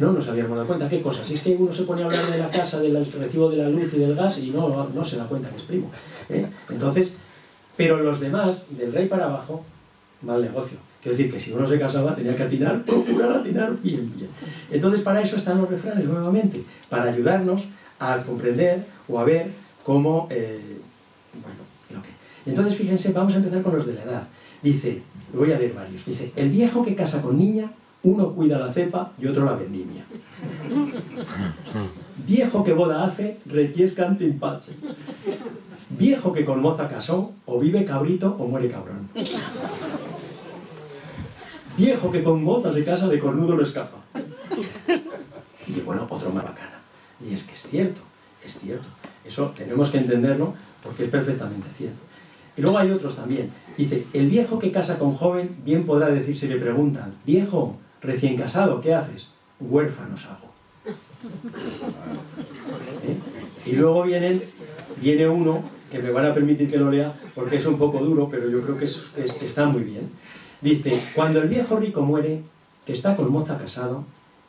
No nos habíamos dado cuenta. ¿Qué cosa? Si es que uno se pone a hablar de la casa, del recibo de la luz y del gas y no, no se da cuenta que es primo. ¿eh? Entonces, pero los demás, del rey para abajo, mal negocio. Quiero decir que si uno se casaba tenía que atinar, procurar atinar bien, bien. Entonces para eso están los refranes nuevamente, para ayudarnos a comprender o a ver cómo, eh, bueno, lo que... Entonces fíjense, vamos a empezar con los de la edad. Dice, voy a leer varios, dice, el viejo que casa con niña, uno cuida la cepa y otro la vendimia. Viejo que boda hace, requiescan timpache. Viejo que con moza casó, o vive cabrito o muere cabrón. Viejo que con moza se casa, de cornudo lo escapa. Y bueno, otro más bacana. Y es que es cierto, es cierto. Eso tenemos que entenderlo porque es perfectamente cierto. Y luego hay otros también. Dice, el viejo que casa con joven bien podrá decir si le preguntan, viejo, recién casado, ¿qué haces? Huérfanos hago. ¿Eh? Y luego vienen, viene uno que me van a permitir que lo lea porque es un poco duro, pero yo creo que, es, que está muy bien. Dice, cuando el viejo rico muere, que está con moza casado,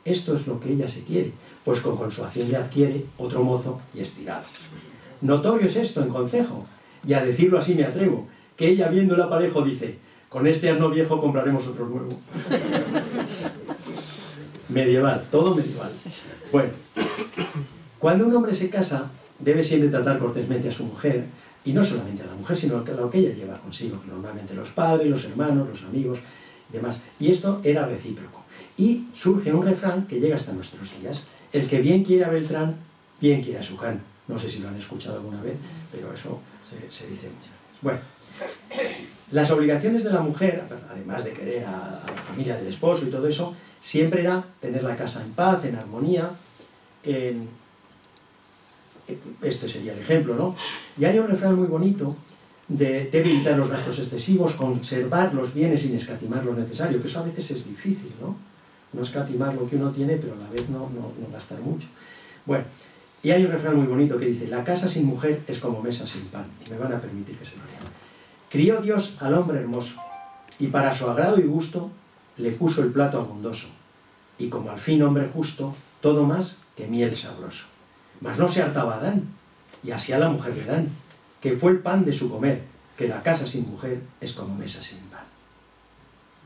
esto es lo que ella se quiere, pues con consuación ya adquiere otro mozo y estirado. Notorio es esto en consejo, y a decirlo así me atrevo, que ella viendo el aparejo dice, con este asno viejo compraremos otro nuevo. medieval, todo medieval. Bueno, cuando un hombre se casa, debe siempre tratar cortésmente a su mujer, y no solamente a la mujer, sino a lo que ella lleva consigo, normalmente los padres, los hermanos, los amigos y demás. Y esto era recíproco. Y surge un refrán que llega hasta nuestros días. El que bien quiere a Beltrán, bien quiere a su can. No sé si lo han escuchado alguna vez, pero eso se, dice muchas. Bueno, las obligaciones de la mujer, además de querer a, la familia del esposo y todo eso, siempre era tener la casa en paz, en armonía, en, este sería el ejemplo, ¿no? Y hay un refrán muy bonito de, evitar los gastos excesivos, conservar los bienes sin escatimar lo necesario, que eso a veces es difícil, ¿no? No escatimar lo que uno tiene, pero a la vez no, no, no gastar mucho. Bueno, y hay un refrán muy bonito que dice, la casa sin mujer es como mesa sin pan, y me van a permitir que se lo lea. Crió Dios al hombre hermoso, y para su agrado y gusto le puso el plato abundoso, y como al fin hombre justo, todo más que miel sabroso. Mas no se hartaba Adán, y así a la mujer le dan, que fue el pan de su comer, que la casa sin mujer es como mesa sin pan.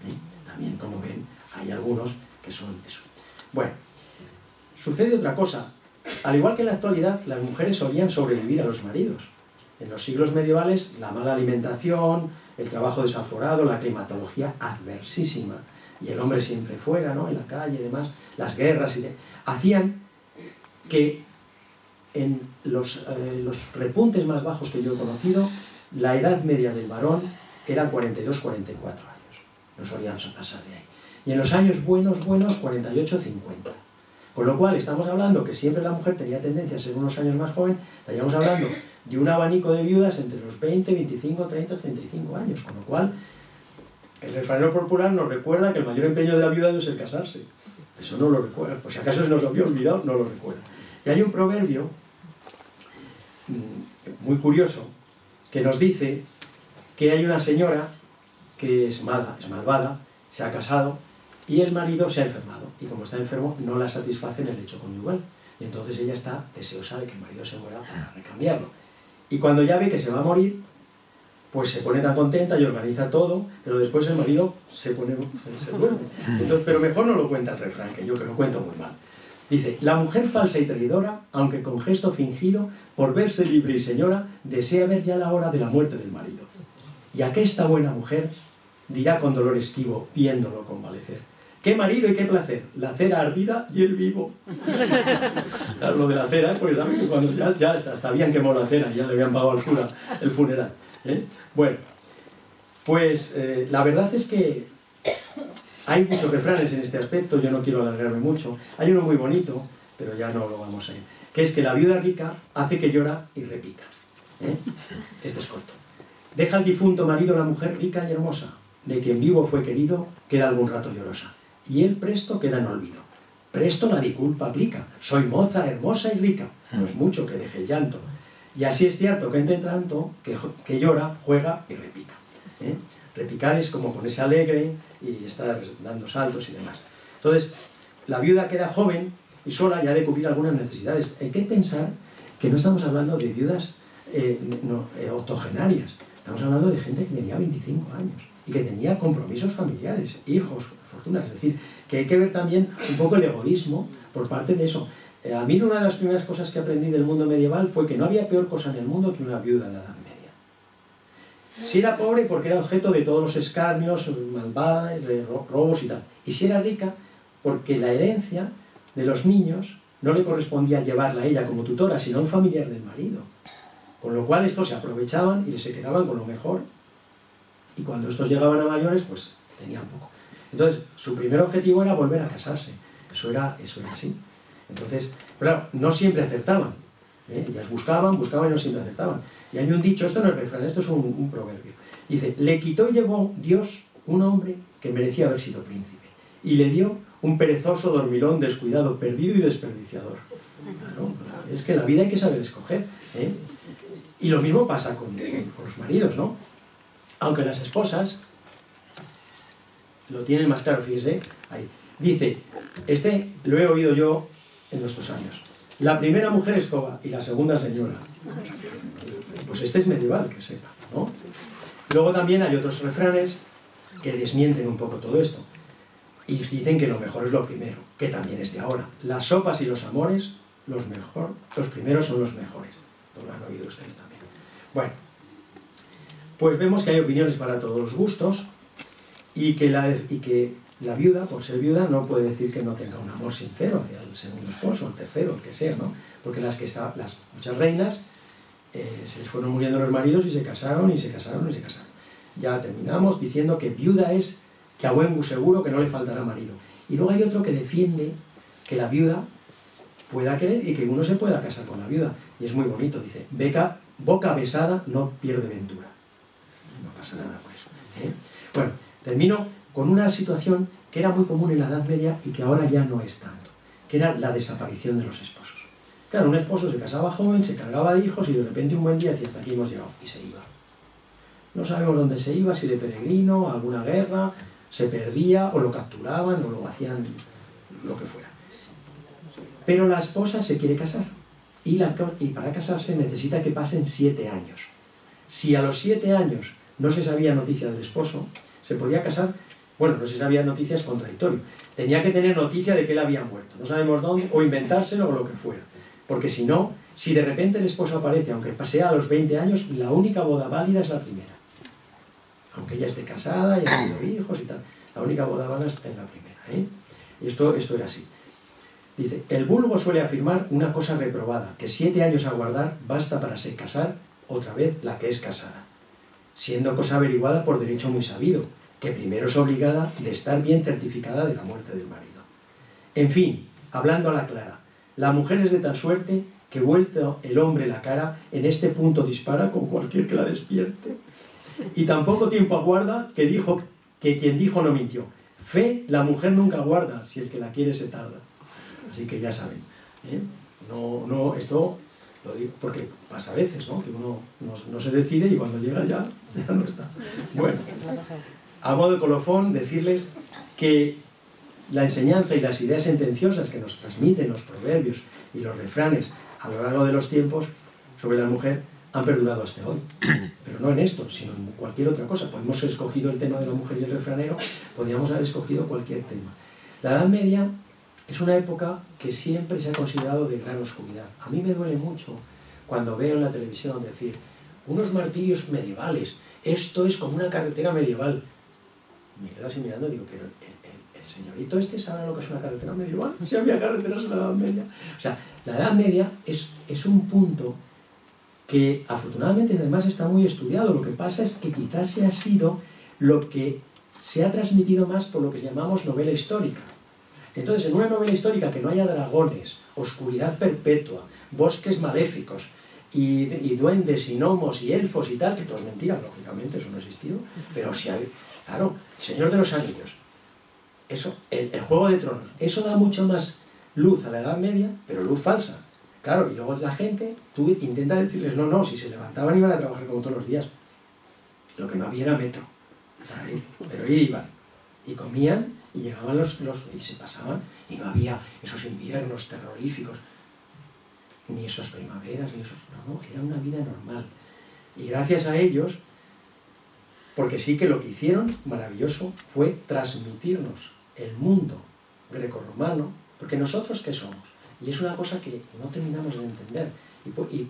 ¿eh? También, como ven, hay algunos que son eso. Bueno, sucede otra cosa. Al igual que en la actualidad, las mujeres solían sobrevivir a los maridos. En los siglos medievales, la mala alimentación, el trabajo desaforado, la climatología adversísima, y el hombre siempre fuera, ¿no? en la calle y demás, las guerras, hacían que en los, eh, los repuntes más bajos que yo he conocido, la edad media del varón era 42-44 años. No solíamos pasar de ahí. Y en los años buenos, buenos, 48-50. Con lo cual, estamos hablando que siempre la mujer tenía tendencia a ser unos años más joven, estaríamos hablando de un abanico de viudas entre los 20, 25, 30, 35 años. Con lo cual, el refranero popular nos recuerda que el mayor empeño de la viuda es el casarse. Eso no lo recuerda. Por si acaso se nos había olvidado, no lo recuerda. Y hay un proverbio mm, muy curioso que nos dice que hay una señora que es mala, es malvada, se ha casado y el marido se ha enfermado. Y como está enfermo, no la satisface en el hecho conyugal. Y entonces ella está deseosa de que el marido se muera para recambiarlo. Y cuando ya ve que se va a morir, pues se pone tan contenta y organiza todo, pero después el marido se pone, se, duerme. pero mejor no lo cuenta el refrán, que yo que lo cuento muy mal. Dice, la mujer falsa y traidora, aunque con gesto fingido, por verse libre y señora, desea ver ya la hora de la muerte del marido. Y aquesta buena mujer dirá con dolor esquivo, viéndolo convalecer. ¡Qué marido y qué placer! La cera ardida y el vivo. lo de la cera, pues cuando ya, ya hasta habían quemado la cera, ya le habían pagado al cura el funeral. ¿eh? Bueno, pues eh, la verdad es que hay muchos refranes en este aspecto, yo no quiero alargarme mucho. Hay uno muy bonito, pero ya no lo vamos a ir, que es que la viuda rica hace que llora y repica. ¿eh? Este es corto. Deja al difunto marido la mujer rica y hermosa, de quien vivo fue querido, queda algún rato llorosa. Y él presto queda en olvido. Presto la disculpa aplica, soy moza, hermosa y rica, no es mucho que deje el llanto, y así es cierto que entre tanto, que, que llora, juega y repica. ¿eh? Repicar es como ponerse alegre y estar dando saltos y demás. Entonces, la viuda queda joven y sola ya de cubrir algunas necesidades. Hay que pensar que no estamos hablando de viudas eh, eh, octogenarias, estamos hablando de gente que tenía 25 años y que tenía compromisos familiares, hijos, fortunas. Es decir, que hay que ver también un poco el egoísmo por parte de eso. Eh, a mí una de las primeras cosas que aprendí del mundo medieval fue que no había peor cosa en el mundo que una viuda en la Edad Media. Si era pobre porque era objeto de todos los escarnios, malvadas, robos y tal. Y si era rica porque la herencia de los niños no le correspondía llevarla a ella como tutora, sino a un familiar del marido. Con lo cual estos se aprovechaban y se quedaban con lo mejor. Y cuando estos llegaban a mayores, pues tenían poco. Entonces, su primer objetivo era volver a casarse. Eso era, eso era así. Entonces, claro, no siempre acertaban. ¿eh? Ellas buscaban, buscaban y no siempre acertaban. Y hay un dicho, esto no es refrán, esto es un, proverbio. Dice, le quitó y llevó Dios un hombre que merecía haber sido príncipe. Y le dio un perezoso dormilón descuidado, perdido y desperdiciador. es que en la vida hay que saber escoger. ¿eh? Y lo mismo pasa con, con los maridos, ¿no? Aunque las esposas lo tienen más claro, fíjese. Dice, este lo he oído yo en nuestros años. La primera mujer escoba y la segunda señora. Pues este es medieval, que sepa, ¿no? Luego también hay otros refranes que desmienten un poco todo esto. Y dicen que lo mejor es lo primero, que también es de ahora. Las sopas y los amores, los, mejor, los primeros son los mejores. lo han oído ustedes también. Bueno, pues vemos que hay opiniones para todos los gustos y que, la, viuda, por ser viuda, no puede decir que no tenga un amor sincero hacia el segundo esposo, el tercero, el que sea, ¿no? Porque las que está, las muchas reinas eh, se les fueron muriendo los maridos y se casaron y se casaron y se casaron. Ya terminamos diciendo que viuda es que a buen seguro que no le faltará marido. Y luego hay otro que defiende que la viuda pueda querer y que uno se pueda casar con la viuda. Y es muy bonito, dice, Beca, boca besada no pierde ventura. Pasa nada por eso. ¿eh? Bueno, termino con una situación que era muy común en la Edad Media y que ahora ya no es tanto, que era la desaparición de los esposos. Claro, un esposo se casaba joven, se cargaba de hijos y de repente un buen día decía hasta aquí hemos llegado y se iba. No sabemos dónde se iba, si de peregrino, alguna guerra, se perdía o lo capturaban o lo hacían lo que fuera. Pero la esposa se quiere casar y para casarse necesita que pasen siete años. Si a los siete años no se sabía noticia del esposo, se podía casar Bueno, no sé si había noticias contradictorias. Tenía que tener noticia de que él había muerto, no sabemos dónde, o inventárselo o lo que fuera. Porque si no, si de repente el esposo aparece, aunque pasea a los 20 años, la única boda válida es la primera. Aunque ella esté casada y ha tenido hijos y tal. La única boda válida es la primera. ¿eh? Y esto, esto era así. Dice, el vulgo suele afirmar una cosa reprobada, que siete años a guardar basta para se casar otra vez la que es casada, siendo cosa averiguada por derecho muy sabido, que primero es obligada de estar bien certificada de la muerte del marido. En fin, hablando a la clara, la mujer es de tal suerte que vuelto el hombre la cara, en este punto dispara con cualquier que la despierte. Y tampoco tiempo aguarda que dijo que quien dijo no mintió. Fe la mujer nunca guarda, si el que la quiere se tarda. Así que ya saben. ¿eh? No, no, esto lo digo porque pasa a veces, ¿no? Que uno no, se decide y cuando llega ya, ya no está. Bueno, a modo de colofón, decirles que la enseñanza y las ideas sentenciosas que nos transmiten los proverbios y los refranes a lo largo de los tiempos sobre la mujer han perdurado hasta hoy. Pero no en esto, sino en cualquier otra cosa. Podemos haber escogido el tema de la mujer y el refranero, podríamos haber escogido cualquier tema. La Edad Media es una época que siempre se ha considerado de gran oscuridad. A mí me duele mucho cuando veo en la televisión decir, unos martirios medievales, esto es como una carretera medieval. Me quedo así mirando y digo, pero el, señorito este sabe lo que es una carretera medieval, si había carreteras en la Edad Media. O sea, la Edad Media es, es un punto que afortunadamente además está muy estudiado. Lo que pasa es que quizás se ha sido lo que se ha transmitido más por lo que llamamos novela histórica. Entonces, en una novela histórica que no haya dragones, oscuridad perpetua, bosques maléficos, y, duendes y gnomos y elfos y tal, que todo es mentira, lógicamente, eso no ha existido, pero si hay, claro, Señor de los Anillos, eso, el, Juego de Tronos, eso da mucho más luz a la Edad Media, pero luz falsa. Claro, y luego la gente, tú intentas decirles, no, no, si se levantaban iban a trabajar como todos los días. Lo que no había era metro, para ir, pero ir iban. Y comían y llegaban los, los, y se pasaban y no había esos inviernos terroríficos ni esas primaveras ni esos no, no, era una vida normal. Y gracias a ellos porque sí que lo que hicieron maravilloso fue transmitirnos el mundo grecorromano porque nosotros qué somos. Y es una cosa que no terminamos de entender. Y, y,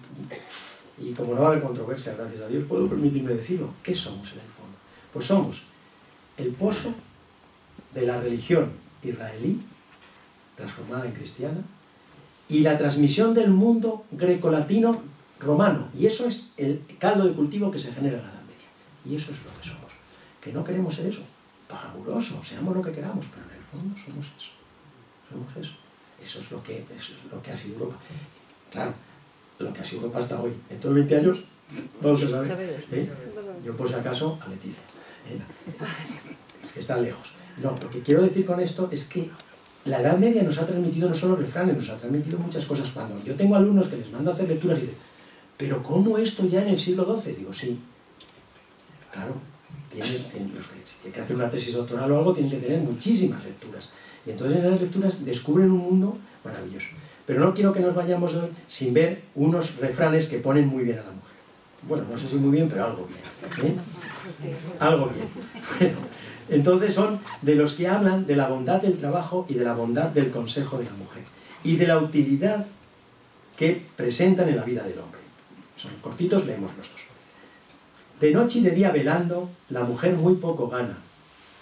y como no va a haber controversia gracias a Dios puedo permitirme decirlo ¿qué somos en el fondo? pues somos el pozo de la religión israelí, transformada en cristiana, y la transmisión del mundo grecolatino romano. Y eso es el caldo de cultivo que se genera en la Edad Media. Y eso es lo que somos. Que no queremos ser eso. Fabuloso, seamos lo que queramos, pero en el fondo somos eso. Somos eso. Eso es lo que, es lo que ha sido Europa. Claro, lo que ha sido Europa hasta hoy. En todos 20 años, vamos a saber. ¿eh? Yo por si acaso a Leticia. ¿eh? Es que está lejos. No, lo que quiero decir con esto es que la Edad Media nos ha transmitido no solo refranes, nos ha transmitido muchas cosas. Cuando yo tengo alumnos que les mando a hacer lecturas y dicen, pero ¿cómo esto ya en el siglo XII? Digo, sí. Claro, tiene, si tiene que hacer una tesis doctoral o algo, tienen que tener muchísimas lecturas. Y entonces en las lecturas descubren un mundo maravilloso. Pero no quiero que nos vayamos hoy sin ver unos refranes que ponen muy bien a la mujer. Bueno, no sé si muy bien, pero algo bien. ¿eh? Algo bien. Bueno, entonces son de los que hablan de la bondad del trabajo y de la bondad del consejo de la mujer y de la utilidad que presentan en la vida del hombre. Son cortitos, leemos los dos. De noche y de día velando, la mujer muy poco gana,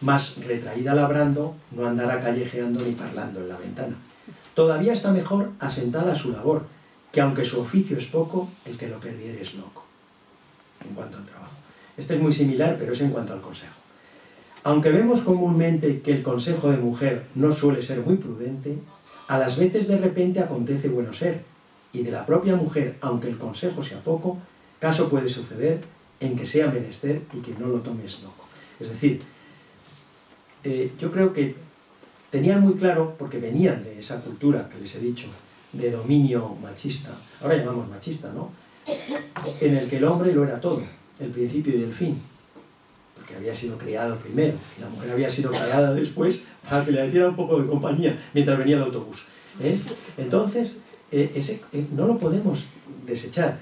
mas retraída labrando, no andará callejeando ni parlando en la ventana. Todavía está mejor asentada a su labor, que aunque su oficio es poco, el que lo perdiere es loco. En cuanto al trabajo. Este es muy similar, pero es en cuanto al consejo. Aunque vemos comúnmente que el consejo de mujer no suele ser muy prudente, a las veces de repente acontece bueno ser, y de la propia mujer, aunque el consejo sea poco, caso puede suceder en que sea menester y que no lo tomes loco. Es decir, eh, yo creo que tenían muy claro, porque venían de esa cultura que les he dicho, de dominio machista, ahora llamamos machista, ¿no? En el que el hombre lo era todo, el principio y el fin que había sido criado primero, y la mujer había sido criada después para que le diera un poco de compañía mientras venía el autobús. ¿eh? Entonces, eh, ese, eh, no lo podemos desechar.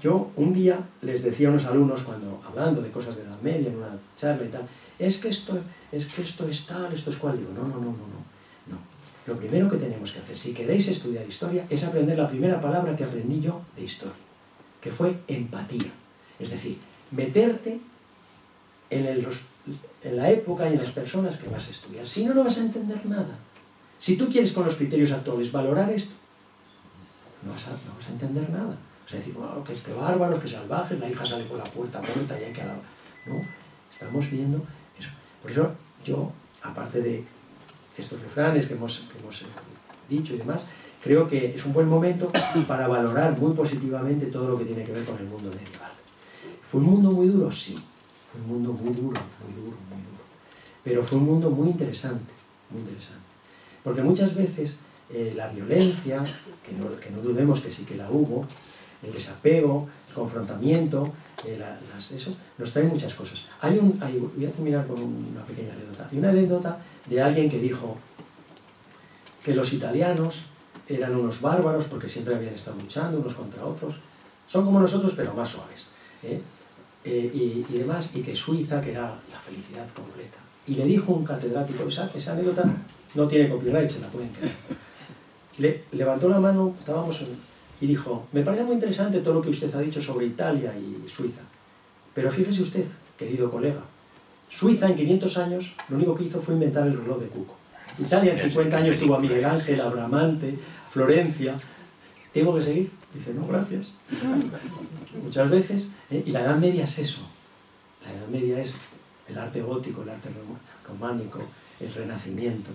Yo un día les decía a unos alumnos, cuando hablando de cosas de la media, en una charla y tal, es que esto es, que esto es tal, esto es cual. Digo, no, no, no, no, no. no. Lo primero que tenemos que hacer, si queréis estudiar historia, es aprender la primera palabra que aprendí yo de historia, que fue empatía. Es decir, meterte en, la época y en las personas que vas a estudiar. Si no, no vas a entender nada. Si tú quieres con los criterios actuales valorar esto, no vas a, no vas a entender nada. O sea, decir, bueno, que que bárbaros, que salvajes, la hija sale por la puerta puerta y hay que... No, estamos viendo eso. Por eso yo, aparte de estos refranes que hemos, que hemos dicho y demás, creo que es un buen momento para valorar muy positivamente todo lo que tiene que ver con el mundo medieval. ¿Fue un mundo muy duro? Sí. Fue un mundo muy duro, muy duro, muy duro. Pero fue un mundo muy interesante, muy interesante. Porque muchas veces eh, la violencia, que no, que no, dudemos que sí que la hubo, el desapego, el confrontamiento, eh, eso, nos trae muchas cosas. Hay un, voy a terminar con una pequeña anécdota. Hay una anécdota de alguien que dijo que los italianos eran unos bárbaros porque siempre habían estado luchando unos contra otros. Son como nosotros, pero más suaves. ¿eh? Y, y, demás, y que Suiza, que era la felicidad completa. Y le dijo un catedrático, esa, esa anécdota no tiene copyright, se la pueden creer. Le, levantó la mano, estábamos y dijo, me parece muy interesante todo lo que usted ha dicho sobre Italia y Suiza, pero fíjese usted, querido colega, Suiza en 500 años lo único que hizo fue inventar el reloj de Cuco. Italia en 50 años tuvo a Miguel Ángel, a Bramante, Florencia. ¿Tengo que seguir? Dice, no, gracias. Muchas veces, ¿eh? y la Edad Media es eso. La Edad Media es el arte gótico, el arte románico, el renacimiento.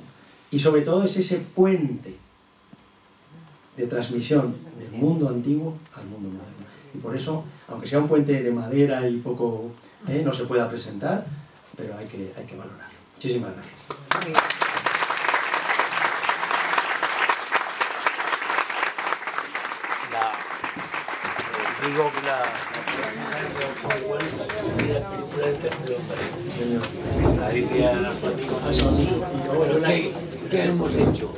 Y sobre todo es ese puente de transmisión del mundo antiguo al mundo moderno. Y por eso, aunque sea un puente de madera y poco, ¿eh? no se pueda presentar, pero hay que, hay que valorarlo. Muchísimas gracias. Digo que la, la dice a los amigos así, bueno, ¿qué, ¿qué hemos hecho?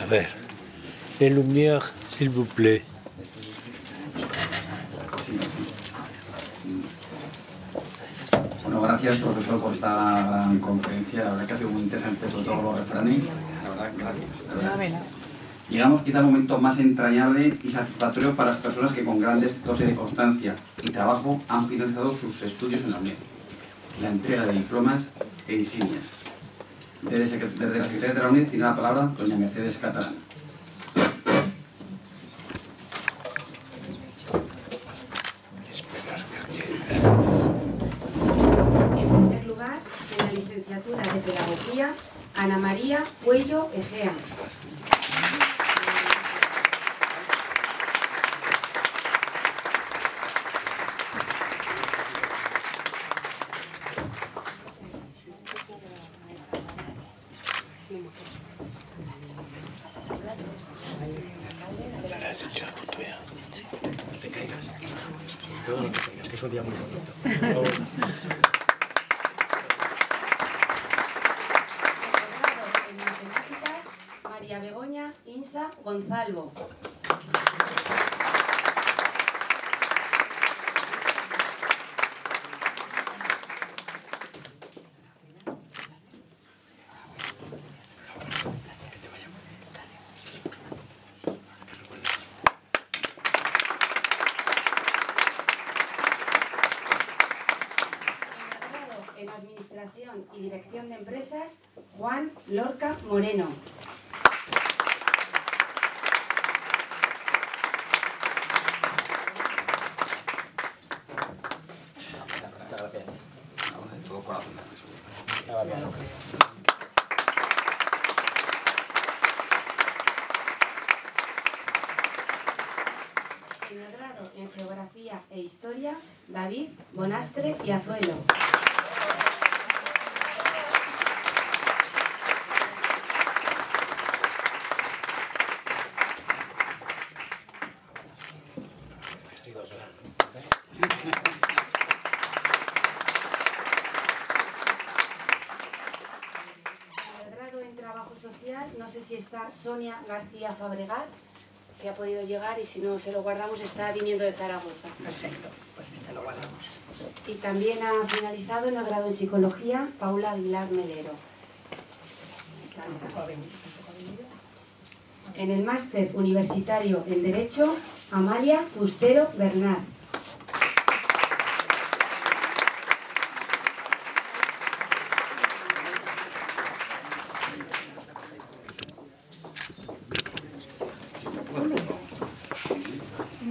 A ver, les lumières, s'il vous plaît. Bueno, gracias profesor por esta gran conferencia, la verdad que ha sido muy interesante sobre todo los refranes, la verdad, gracias. Llegamos quizá al momento más entrañable y satisfactorio para las personas que con grandes dosis de constancia y trabajo han finalizado sus estudios en la UNED, la entrega de diplomas e insignias. Desde, la Secretaría de la UNED tiene la palabra doña Mercedes Catalán. En primer lugar, en la licenciatura de Pedagogía, Ana María Cuello Egea. Gonzalo. En Administración y Dirección de Empresas, Juan Lorca Moreno. en Geografía e Historia, David Bonastre y Azuelo. Trabajo Social. No sé si está Sonia García Fabregat, si ha podido llegar y si no se lo guardamos está viniendo de Zaragoza. Perfecto, pues este lo guardamos. Y también ha finalizado en el grado en Psicología Paula Aguilar Melero. En el máster universitario en Derecho, Amalia Fustero Bernard. De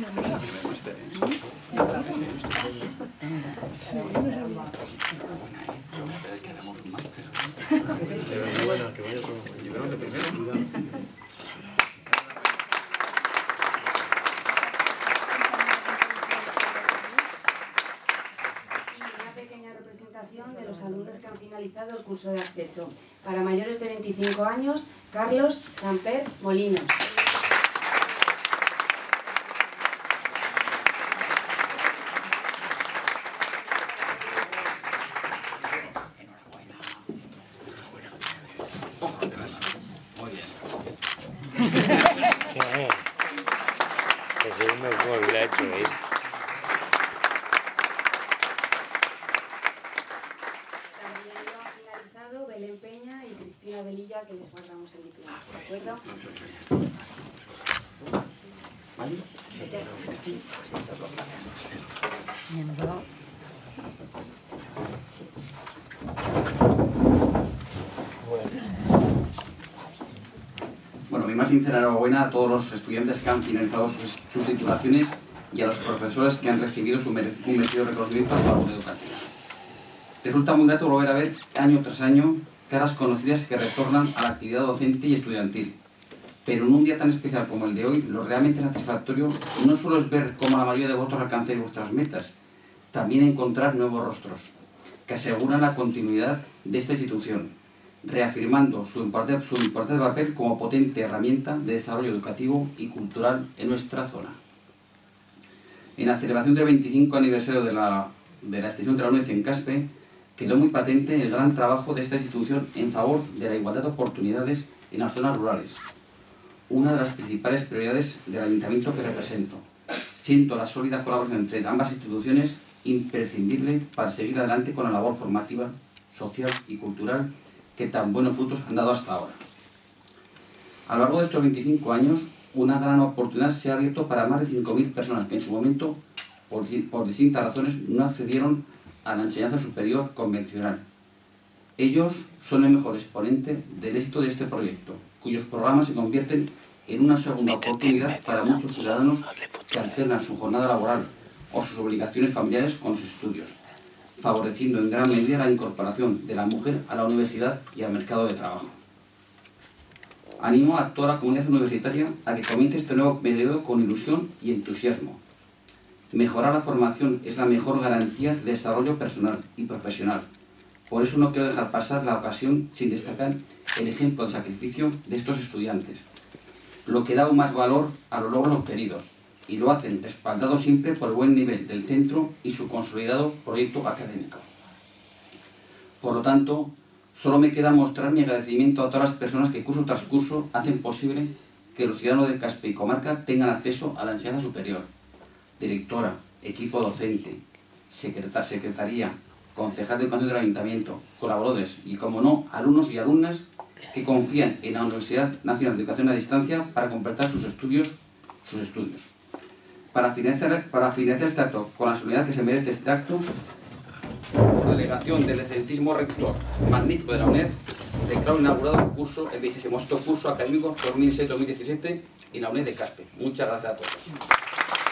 los alumnos que han finalizado el curso de acceso. Para mayores de 25 años, Carlos Samper Molinos. Ese es mejor le ha hecho ¿eh? También lo han finalizado Belén Peña y Cristina Velilla, que les guardamos el diploma. ¿De acuerdo? Ya está. Bueno, mi más sincera enhorabuena a todos los estudiantes que han finalizado sus, sus titulaciones y a los profesores que han recibido su merecido reconocimiento su labor educativa. Resulta muy grato volver a ver año tras año caras conocidas que retornan a la actividad docente y estudiantil. Pero en un día tan especial como el de hoy, lo realmente satisfactorio no solo es ver cómo la mayoría de vosotros alcanzáis vuestras metas, también encontrar nuevos rostros que aseguran la continuidad de esta institución, reafirmando su importante, su importante papel como potente herramienta de desarrollo educativo y cultural en nuestra zona. En la celebración del 25 aniversario de la, de la extensión de la UNED en Caspe, quedó muy patente el gran trabajo de esta institución en favor de la igualdad de oportunidades en las zonas rurales, una de las principales prioridades del ayuntamiento que represento. Siento la sólida colaboración entre ambas instituciones imprescindible para seguir adelante con la labor formativa, social y cultural que tan buenos frutos han dado hasta ahora. A lo largo de estos 25 años, una gran oportunidad se ha abierto para más de 5.000 personas que en su momento, por, por distintas razones, no accedieron a la enseñanza superior convencional. Ellos son el mejor exponente del éxito de este proyecto, cuyos programas se convierten en una segunda oportunidad para muchos ciudadanos que alternan su jornada laboral o sus obligaciones familiares con sus estudios, favoreciendo en gran medida la incorporación de la mujer a la universidad y al mercado de trabajo. Animo a toda la comunidad universitaria a que comience este nuevo periodo con ilusión y entusiasmo. Mejorar la formación es la mejor garantía de desarrollo personal y profesional. Por eso no quiero dejar pasar la ocasión sin destacar el ejemplo de sacrificio de estos estudiantes, lo que da aún más valor a los logros obtenidos, y lo hacen respaldados siempre por el buen nivel del centro y su consolidado proyecto académico. Por lo tanto, solo me queda mostrar mi agradecimiento a todas las personas que curso tras curso hacen posible que los ciudadanos de Caspe y Comarca tengan acceso a la enseñanza superior. Directora, equipo docente, secreta- secretaría, concejal de educación del ayuntamiento, colaboradores y, como no, alumnos y alumnas que confían en la Universidad Nacional de Educación a Distancia para completar sus estudios. Sus estudios. Para finalizar, para finalizar este acto con la solemnidad que se merece este acto, delegación del excelentísimo rector magnífico de la UNED, declaro inaugurado el curso, el 26 curso académico 2006-2017 en la UNED de Caspe. Muchas gracias a todos.